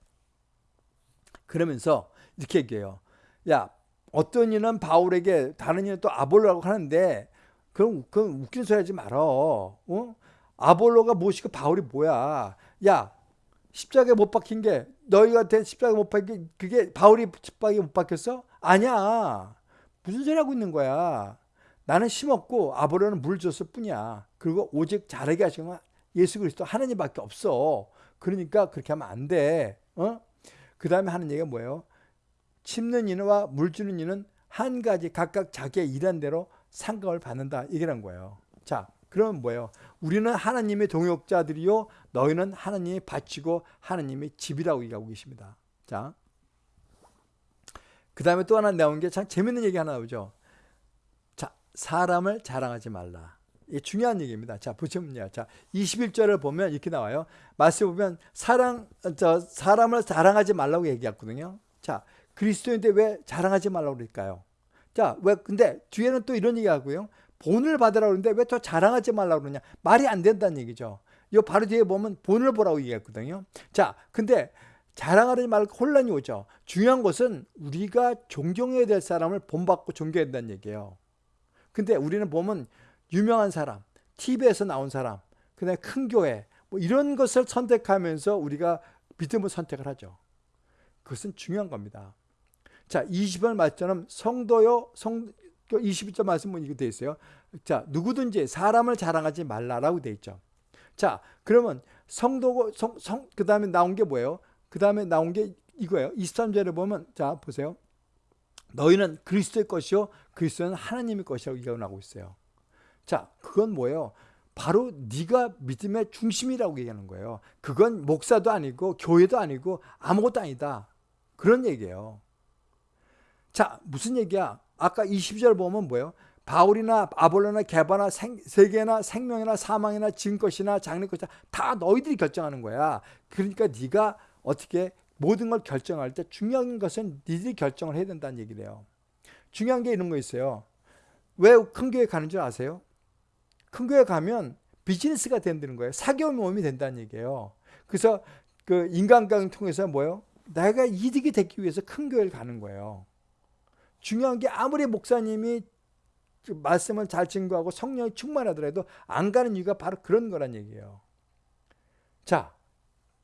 그러면서 이렇게 얘기해요. 야 어떤 이는 바울에게 다른 이는 또 아볼로라고 하는데 그럼 그건 웃긴 소리 하지 말어. 어? 아볼로가 무엇이고 바울이 뭐야. 야 십자가에 못 박힌 게 너희가 된 십자가에 못 박힌 게 그게 바울이 십자가에 못 박혔어? 아니야. 무슨 소리 하고 있는 거야. 나는 심었고 아브라함은 물 줬을 뿐이야. 그리고 오직 자라게 하신 건 예수 그리스도 하나님밖에 없어. 그러니까 그렇게 하면 안 돼. 어? 그 다음에 하는 얘기가 뭐예요? 심는 이와 물 주는 이는 한 가지 각각 자기의 일한 대로 상급을 받는다. 얘기란 거예요. 자, 그러면 뭐예요? 우리는 하나님의 동역자들이요. 너희는 하나님이 바치고 하나님의 집이라고 얘기하고 계십니다. 자, 그 다음에 또 하나 나온 게 참 재밌는 얘기 하나 나오죠. 자, 사람을 자랑하지 말라. 이게 중요한 얘기입니다. 자, 보시면요. 자, 21절을 보면 이렇게 나와요. 말씀 보면 사랑, 저, 사람을 자랑하지 말라고 얘기했거든요. 자, 그리스도인데 왜 자랑하지 말라고 그럴까요? 자, 왜, 근데 뒤에는 또 이런 얘기 하고요. 본을 받으라고 그러는데 왜 또 자랑하지 말라고 그러냐. 말이 안 된다는 얘기죠. 이 바로 뒤에 보면 본을 보라고 얘기했거든요. 자, 근데 자랑하지 말고 혼란이 오죠. 중요한 것은 우리가 존경해야 될 사람을 본받고 존경해야 된다는 얘기예요. 근데 우리는 보면 유명한 사람, TV에서 나온 사람, 그다음에 큰 교회 뭐 이런 것을 선택하면서 우리가 믿음을 선택을 하죠. 그것은 중요한 겁니다. 자, 20번 말처럼 성도요, 성 21절 말씀은 이거 돼 있어요. 자, 누구든지 사람을 자랑하지 말라라고 돼 있죠. 자, 그러면 성도고 성, 성 그 다음에 나온 게 뭐예요? 그 다음에 나온 게 이거예요. 23절에 보면 자 보세요. 너희는 그리스도의 것이요 그리스도는 하나님의 것이라고 얘기하고 있어요. 자 그건 뭐예요? 바로 네가 믿음의 중심이라고 얘기하는 거예요. 그건 목사도 아니고 교회도 아니고 아무것도 아니다. 그런 얘기예요. 자 무슨 얘기야? 아까 20절 보면 뭐예요? 바울이나 아볼로나 개바나 생, 세계나 생명이나 사망이나 지금 것이나 장래 것이나 다 너희들이 결정하는 거야. 그러니까 네가 어떻게 모든 걸 결정할 때 중요한 것은 니들이 결정을 해야 된다는 얘기래요. 중요한 게 이런 거 있어요. 왜 큰 교회 가는 줄 아세요? 큰 교회 가면 비즈니스가 된다는 거예요. 사교 모임이 된다는 얘기예요. 그래서 그 인간관계를 통해서 뭐요? 내가 이득이 되기 위해서 큰 교회를 가는 거예요. 중요한 게 아무리 목사님이 말씀을 잘 증거하고 성령이 충만하더라도 안 가는 이유가 바로 그런 거란 얘기예요. 자,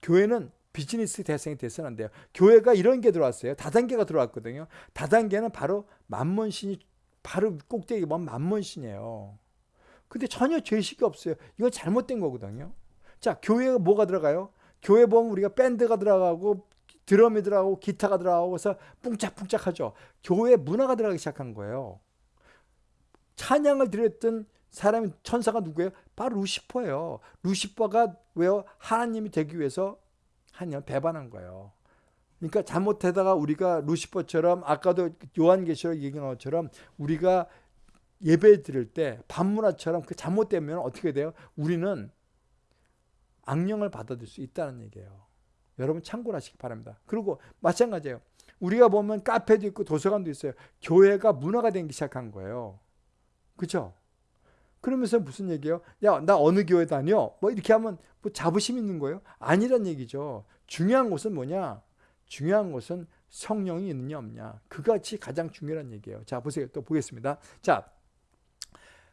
교회는 비즈니스 대상이 돼서는 안 돼요. 교회가 이런 게 들어왔어요. 다단계가 들어왔거든요. 다단계는 바로 만문신이 바로 꼭대기 보면 만문신이에요. 근데 전혀 죄의식이 없어요. 이건 잘못된 거거든요. 자, 교회가 뭐가 들어가요? 교회 보면 우리가 밴드가 들어가고 드럼이 들어가고 기타가 들어가고 해서 뿡짝뿡짝하죠. 교회 문화가 들어가기 시작한 거예요. 찬양을 드렸던 사람이 천사가 누구예요? 바로 루시퍼예요. 루시퍼가 왜요? 하나님이 되기 위해서 하나님 배반한 거예요. 그러니까 잘못하다가 우리가 루시퍼처럼 아까도 요한계시록 얘기한 것처럼 우리가 예배 드릴 때 반문화처럼 그 잘못되면 어떻게 돼요? 우리는 악령을 받아들일 수 있다는 얘기예요. 여러분 참고를 하시기 바랍니다. 그리고 마찬가지예요. 우리가 보면 카페도 있고 도서관도 있어요. 교회가 문화가 되기 시작한 거예요. 그렇죠? 그러면서 무슨 얘기예요? 야, 나 어느 교회 다녀? 뭐 이렇게 하면 뭐 자부심 있는 거예요? 아니란 얘기죠. 중요한 것은 뭐냐? 중요한 것은 성령이 있느냐 없냐. 그같이 가장 중요한 얘기예요. 자, 보세요. 또 보겠습니다. 자,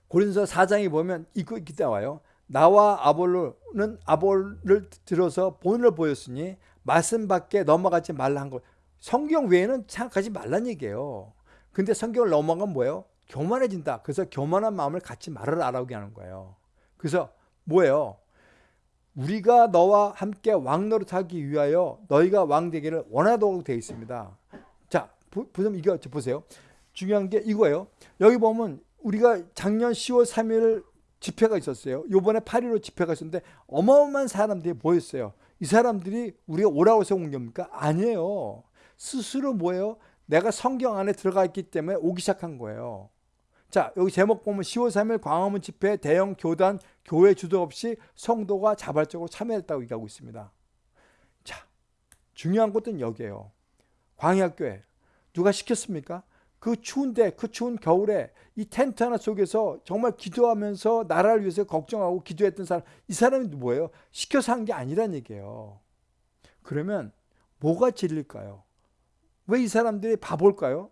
고린서 4장에 보면 이거 이렇게 나와요. 나와 아볼로는 아볼을 들어서 본을 보였으니 말씀 밖에 넘어가지 말라 한 것. 성경 외에는 생각하지 말란 얘기예요. 근데 성경을 넘어가면 뭐예요? 교만해진다. 그래서 교만한 마음을 갖지 말아라 라고 하는 거예요. 그래서 뭐예요? 우리가 너와 함께 왕노릇하기 위하여 너희가 왕 되기를 원하도록 되어 있습니다. 자, 보세요. 이거 보세요. 중요한 게 이거예요. 여기 보면 우리가 작년 10월 3일 집회가 있었어요. 요번에 8.15 집회가 있었는데 어마어마한 사람들이 모였어요. 이 사람들이 우리가 오라고 해서 온 겁니까? 아니에요. 스스로 뭐예요? 내가 성경 안에 들어가 있기 때문에 오기 시작한 거예요. 자, 여기 제목 보면 10월 3일 광화문 집회 대형 교단 교회 주도 없이 성도가 자발적으로 참여했다고 얘기하고 있습니다. 자, 중요한 것은 여기에요. 광야교회. 누가 시켰습니까? 그 추운데 그 추운 겨울에 이 텐트 하나 속에서 정말 기도하면서 나라를 위해서 걱정하고 기도했던 사람 이 사람이 뭐예요? 시켜서 한 게 아니란 얘기예요. 그러면 뭐가 진릴까요? 왜 이 사람들이 바볼까요?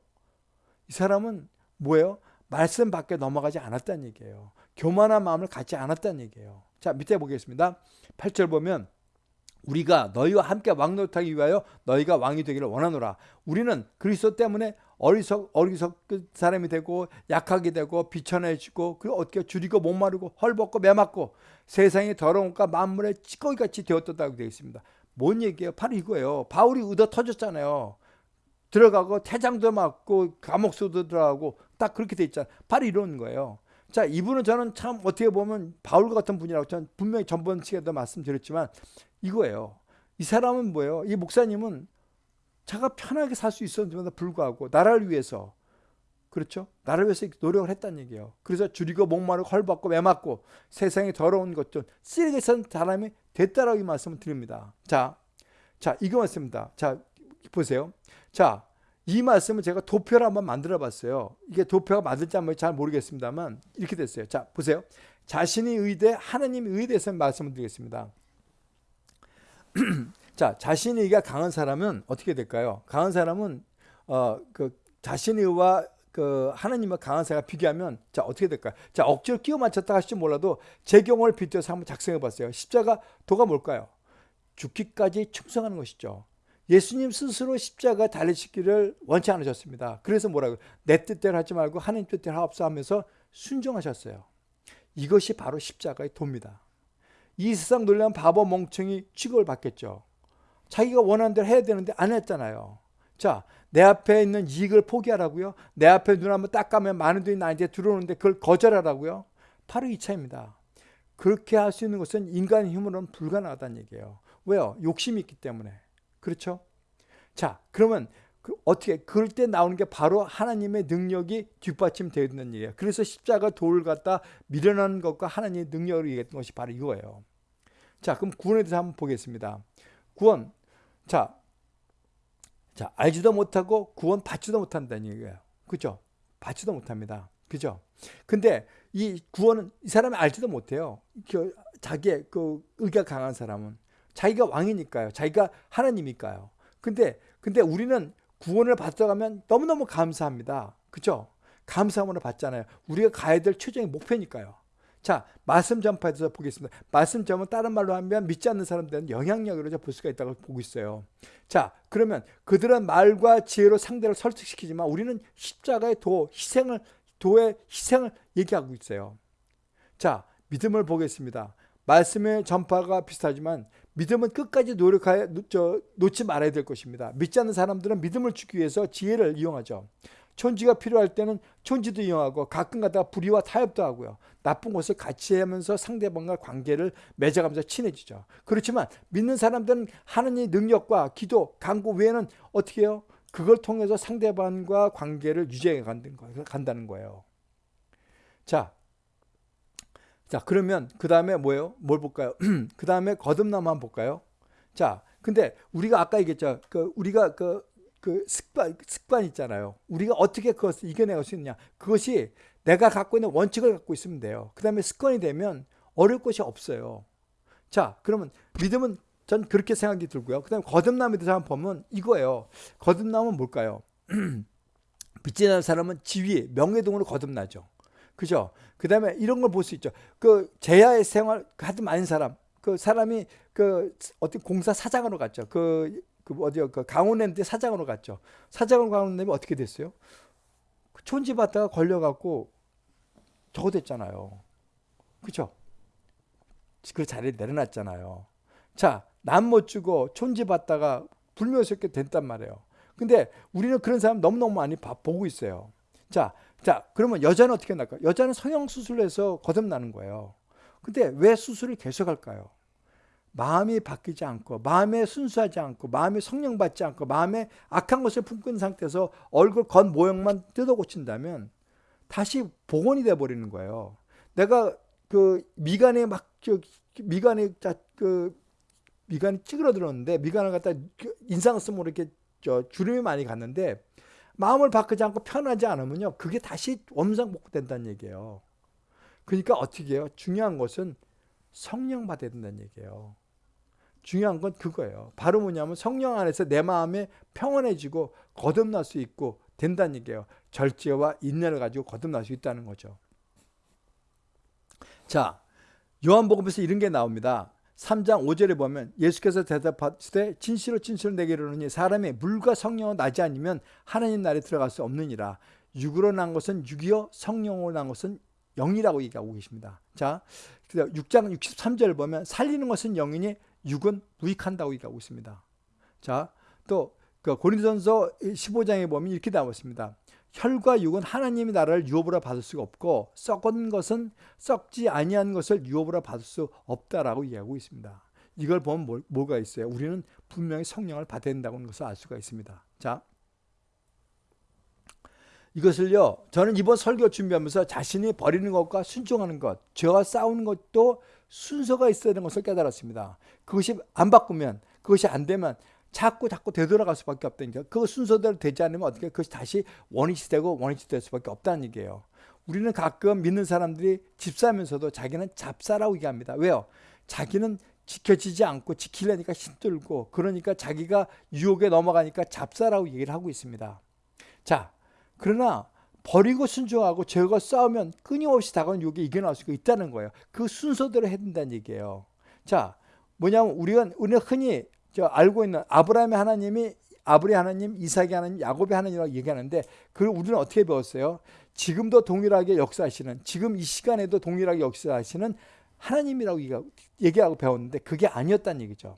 이 사람은 뭐예요? 말씀 밖에 넘어가지 않았다는 얘기예요. 교만한 마음을 갖지 않았다는 얘기예요. 자 밑에 보겠습니다. 8절 보면 우리가 너희와 함께 왕노릇하기 위하여 너희가 왕이 되기를 원하노라. 우리는 그리스도 때문에 어리석 어리석 사람이 되고 약하게 되고 비천해지고 그 어떻게 줄이고 목마르고 헐벗고 매맞고 세상의 더러움과 만물의 찌꺼기같이 되었다고 되어 있습니다. 뭔 얘기예요? 바로 이거예요. 바울이 의도 터졌잖아요. 들어가고 태장도 맞고 감옥수도 들어가고 딱 그렇게 돼 있잖아요. 바로 이런 거예요. 자, 이분은 저는 참 어떻게 보면 바울 같은 분이라고 저는 분명히 전번 시간에도 말씀드렸지만 이거예요. 이 사람은 뭐예요? 이 목사님은 자가 편하게 살 수 있었는데도 불구하고 나라를 위해서 그렇죠? 나를 위해서 노력을 했다는 얘기예요. 그래서 줄이고 목마르고 헐벗고 매맞고 세상에 더러운 것좀 쓰레기 산 사람이 됐다라고 이 말씀을 드립니다. 자, 자 이거 맞습니다. 자 보세요. 자, 이 말씀을 제가 도표를 한번 만들어 봤어요. 이게 도표가 맞을지 한번 잘 모르겠습니다만 이렇게 됐어요. 자, 보세요. 자신이 의대, 하나님이 의대에서 말씀을 드리겠습니다. [clears throat] 자, 자신의 의가 강한 사람은 어떻게 될까요? 강한 사람은 어, 그 자신의 의와 그 하나님과 강한 사람과 비교하면 자 어떻게 될까요? 자 억지로 끼워 맞췄다 하실지 몰라도 제 경우를 빗대서 한번 작성해 봤어요. 십자가 도가 뭘까요? 죽기까지 충성하는 것이죠. 예수님 스스로 십자가 달리시기를 원치 않으셨습니다. 그래서 뭐라고 내 뜻대로 하지 말고 하나님 뜻대로 하옵소 하면서 순종하셨어요. 이것이 바로 십자가의 도입니다. 이 세상 놀라운 바보 멍청이 취급을 받겠죠. 자기가 원하는 대로 해야 되는데 안 했잖아요. 자, 내 앞에 있는 이익을 포기하라고요? 내 앞에 눈 한번 딱 가면 많은 돈이 나한테 들어오는데 그걸 거절하라고요? 바로 이 차입니다. 그렇게 할 수 있는 것은 인간의 힘으로는 불가능하다는 얘기예요. 왜요? 욕심이 있기 때문에. 그렇죠? 자, 그러면 그 어떻게 그럴 때 나오는 게 바로 하나님의 능력이 뒷받침되어 있는 일이에요. 그래서 십자가 돌을 갖다 밀어넣는 것과 하나님의 능력을 얘기했던 것이 바로 이거예요. 자, 그럼 구원에 대해서 한번 보겠습니다. 구원. 자, 자, 알지도 못하고 구원 받지도 못한다는 얘기예요. 그죠? 받지도 못합니다. 그죠? 근데 이 구원은 이 사람이 알지도 못해요. 그 자기의 그 의가 강한 사람은. 자기가 왕이니까요. 자기가 하나님이니까요. 근데 근데 우리는 구원을 받아가면 너무너무 감사합니다. 그죠? 감사함을 받잖아요. 우리가 가야 될 최종의 목표니까요. 자, 말씀 전파에서 보겠습니다. 말씀 전은 다른 말로 하면 믿지 않는 사람들은 영향력으로 볼 수가 있다고 보고 있어요. 자, 그러면 그들은 말과 지혜로 상대를 설득시키지만 우리는 십자가의 도, 희생을, 도의 희생을 얘기하고 있어요. 자, 믿음을 보겠습니다. 말씀의 전파가 비슷하지만 믿음은 끝까지 노력하여 놓지 말아야 될 것입니다. 믿지 않는 사람들은 믿음을 주기 위해서 지혜를 이용하죠. 촌지가 필요할 때는 촌지도 이용하고 가끔 가다가 불의와 타협도 하고요. 나쁜 것을 같이 하면서 상대방과 관계를 맺어가면서 친해지죠. 그렇지만 믿는 사람들은 하나님의 능력과 기도, 강구 외에는 어떻게 해요? 그걸 통해서 상대방과 관계를 유지해 간다는 거예요. 자, 자 그러면 그 다음에 뭐예요? 뭘 볼까요? [clears throat] 그 다음에 거듭남 한번 볼까요? 자, 근데 우리가 아까 얘기했죠. 그 우리가 그 그 습관, 습관 있잖아요. 우리가 어떻게 그것을 이겨내갈 수 있느냐. 그것이 내가 갖고 있는 원칙을 갖고 있으면 돼요. 그 다음에 습관이 되면 어려울 것이 없어요. 자, 그러면 믿음은 전 그렇게 생각이 들고요. 그 다음에 거듭남에 대해서 한번 보면 이거예요. 거듭남은 뭘까요? [clears throat] 믿지 않는 사람은 지위, 명예동으로 거듭나죠. 그죠? 그 다음에 이런 걸 볼 수 있죠. 그 제야의 생활 하도 많은 사람, 그 사람이 그 어떤 공사 사장으로 갔죠. 그 그 어디요? 그 강원랜드 사장으로 갔죠. 사장으로 가는 어떻게 됐어요? 그 촌지 받다가 걸려갖고 저거 됐잖아요. 그죠? 그 자리에 내려놨잖아요. 자, 남 못 주고 촌지 받다가 불명스럽게 됐단 말이에요. 근데 우리는 그런 사람 너무너무 많이 보고 있어요. 자, 자, 그러면 여자는 어떻게 날까? 여자는 성형수술해서 거듭나는 거예요. 근데 왜 수술을 계속 할까요? 마음이 바뀌지 않고 마음에 순수하지 않고 마음에 성령 받지 않고 마음에 악한 것을 있는 상태에서 얼굴 겉 모형만 뜯어 고친다면 다시 복원이 돼 버리는 거예요. 내가 그 미간에 막 저 미간에 그 미간이 찌그러들었는데 미간을 갖다 그 인상을 쓰면 이렇게 저 주름이 많이 갔는데 마음을 바꾸지 않고 편하지 않으면요 그게 다시 원상 복구된다는 얘기예요. 그러니까 어떻게 해요? 중요한 것은 성령 받아야 된다는 얘기예요. 중요한 건 그거예요. 바로 뭐냐면 성령 안에서 내 마음에 평온해지고 거듭날 수 있고 된다는 얘기예요. 절제와 인내를 가지고 거듭날 수 있다는 거죠. 자, 요한복음에서 이런 게 나옵니다. 3장 5절에 보면 예수께서 대답하시되 진실로 진실로 내게 이르노니 사람이 물과 성령을 나지 않으면 하나님 나라에 들어갈 수 없느니라. 육으로 난 것은 육이요 성령으로 난 것은 영이라고 얘기하고 계십니다. 자, 6장 63절 보면 살리는 것은 영이니 육은 무익한다고 얘기하고 있습니다. 자, 또그 고린도전서 15장에 보면 이렇게 나와 있습니다. 혈과 육은 하나님의 나라를 유업으로 받을 수가 없고 썩은 것은 썩지 아니한 것을 유업으로 받을 수 없다라고 이야기하고 있습니다. 이걸 보면 뭘, 뭐가 있어요? 우리는 분명히 성령을 받아야 된다는 것을 알 수가 있습니다. 자, 이것을요, 저는 이번 설교 준비하면서 자신이 버리는 것과 순종하는 것, 죄와 싸우는 것도 순서가 있어야 되는 것을 깨달았습니다. 그것이 안 바꾸면, 그것이 안 되면 자꾸 자꾸 되돌아갈 수밖에 없다니까. 그 순서대로 되지 않으면 어떻게 그것이 다시 원위치 되고 원위치 될 수밖에 없다는 얘기예요. 우리는 가끔 믿는 사람들이 집사면서도 자기는 잡사라고 얘기합니다. 왜요? 자기는 지켜지지 않고 지키려니까 힘들고 그러니까 자기가 유혹에 넘어가니까 잡사라고 얘기를 하고 있습니다. 자, 그러나 버리고 순종하고 죄가 싸우면 끊임없이 다가오는 유혹에 이겨나올 수가 있다는 거예요. 그 순서대로 해야 된다는 얘기예요. 자, 뭐냐면 우리가 우리가 흔히 저 알고 있는 아브라함의 하나님이 아브리 하나님, 이삭의 하나님, 야곱의 하나님이라고 얘기하는데 그걸 우리는 어떻게 배웠어요? 지금도 동일하게 역사하시는 지금 이 시간에도 동일하게 역사하시는 하나님이라고 얘기하고 배웠는데 그게 아니었다는 얘기죠.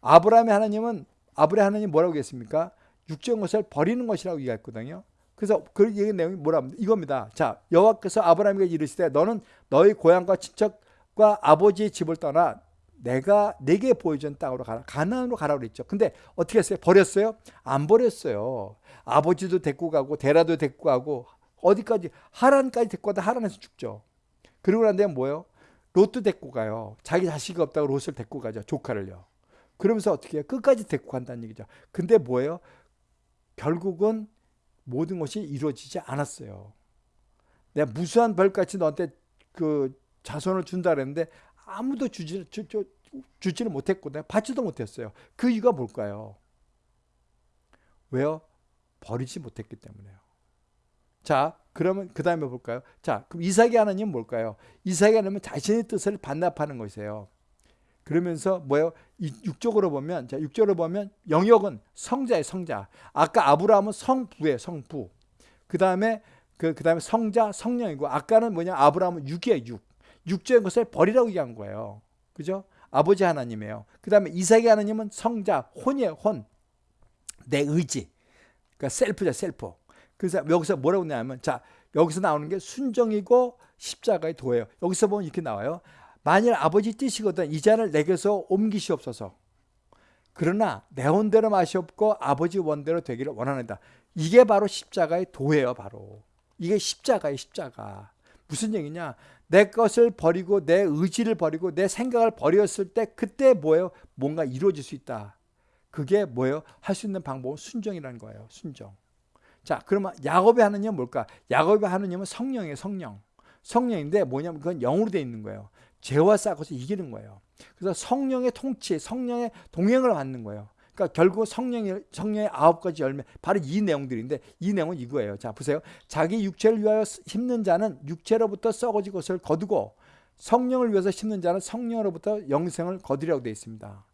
아브라함의 하나님은 아브라함 하나님 뭐라고 했습니까? 육적 것을 버리는 것이라고 얘기했거든요. 그래서 그 얘기 내용이 뭐라 이겁니다. 자, 여호와께서 아브라함에게 이르시되 너는 너희 고향과 친척과 아버지의 집을 떠나 내가 내게 보여준 땅으로 가라. 가나안으로 가라고 그랬죠. 근데 어떻게 했어요? 버렸어요? 안 버렸어요. 아버지도 데리고 가고 데라도 데리고 가고 어디까지 하란까지 데리고 가다 하란에서 죽죠. 그리고 난 다음에 뭐예요? 롯도 데리고 가요. 자기 자식이 없다고 롯을 데리고 가죠. 조카를요. 그러면서 어떻게 해요? 끝까지 데리고 간다는 얘기죠. 근데 뭐예요? 결국은 모든 것이 이루어지지 않았어요. 내가 무수한 벌같이 너한테 그 자손을 준다 그랬는데 아무도 주지 주, 주, 주지를 못했고 내가 받지도 못했어요. 그 이유가 뭘까요? 왜요? 버리지 못했기 때문에요. 자, 그러면 그 다음에 볼까요? 자, 그럼 이삭의 하나님은 뭘까요? 이삭의 하나님은 자신의 뜻을 반납하는 것이에요. 그러면서 뭐예요? 육적으로 보면, 자, 육적으로 보면 영역은 성자의 성자. 아까 아브라함은 성부의 성부. 그 다음에 그, 그 다음에 성자, 성령이고, 아까는 뭐냐? 아브라함은 육이에요, 육. 육적인 것을 버리라고 얘기한 거예요. 그죠? 아버지 하나님이에요. 그 다음에 이삭의 하나님은 성자, 혼이에요, 혼. 내 의지. 그러니까 셀프죠, 셀프. 그래서 여기서 뭐라고 나냐면, 자, 여기서 나오는 게 순정이고 십자가의 도예요. 여기서 보면 이렇게 나와요. 만일 아버지 뜻이거든 이 잔을 내게서 옮기시옵소서. 그러나 내 원대로 마시옵고 아버지 원대로 되기를 원하는다. 이게 바로 십자가의 도예요, 바로. 이게 십자가의 십자가. 무슨 얘기냐? 내 것을 버리고 내 의지를 버리고 내 생각을 버렸을 때 그때 뭐예요? 뭔가 이루어질 수 있다. 그게 뭐예요? 할 수 있는 방법은 순정이라는 거예요. 순정. 자, 그러면 야곱의 하느님은 뭘까? 야곱의 하느님은 성령이에요, 성령. 성령인데 뭐냐면 그건 영으로 되어 있는 거예요. 죄와 싸워서 이기는 거예요. 그래서 성령의 통치, 성령의 동행을 받는 거예요. 그러니까 결국 성령의 성령의 아홉 가지 열매 바로 이 내용들인데 이 내용은 이거예요. 자 보세요. 자기 육체를 위하여 심는 자는 육체로부터 썩어질 것을 거두고 성령을 위해서 심는 자는 성령으로부터 영생을 거두리라고 되어 있습니다.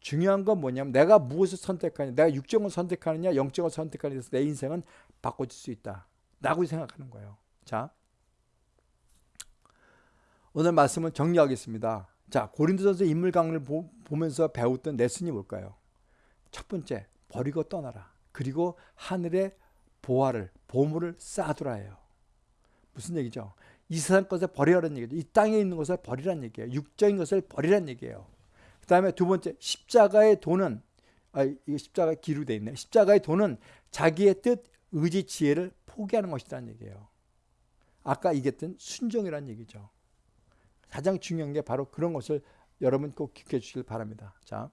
중요한 건 뭐냐면 내가 무엇을 선택하냐, 내가 육정을 선택하느냐, 영정을 선택하느냐 내 인생은 바꿔질 수 있다. 라고 생각하는 거예요. 자, 오늘 말씀을 정리하겠습니다. 자, 고린도전서 인물 강을 보, 면서 배웠던 레슨이 뭘까요? 첫 번째, 버리고 떠나라. 그리고 하늘의 보화를, 보물을 쌓아두라예요. 무슨 얘기죠? 이 세상 것을 버리라는 얘기죠. 이 땅에 있는 것을 버리라는 얘기예요. 육적인 것을 버리라는 얘기예요. 그 다음에 두 번째, 십자가의 돈은, 아, 이거 십자가 기로 돼 있네. 십자가의 돈은 자기의 뜻, 의지, 지혜를 포기하는 것이라는 얘기예요. 아까 얘기했던 순종이라는 얘기죠. 가장 중요한 게 바로 그런 것을 여러분 꼭 기억해 주시길 바랍니다. 자.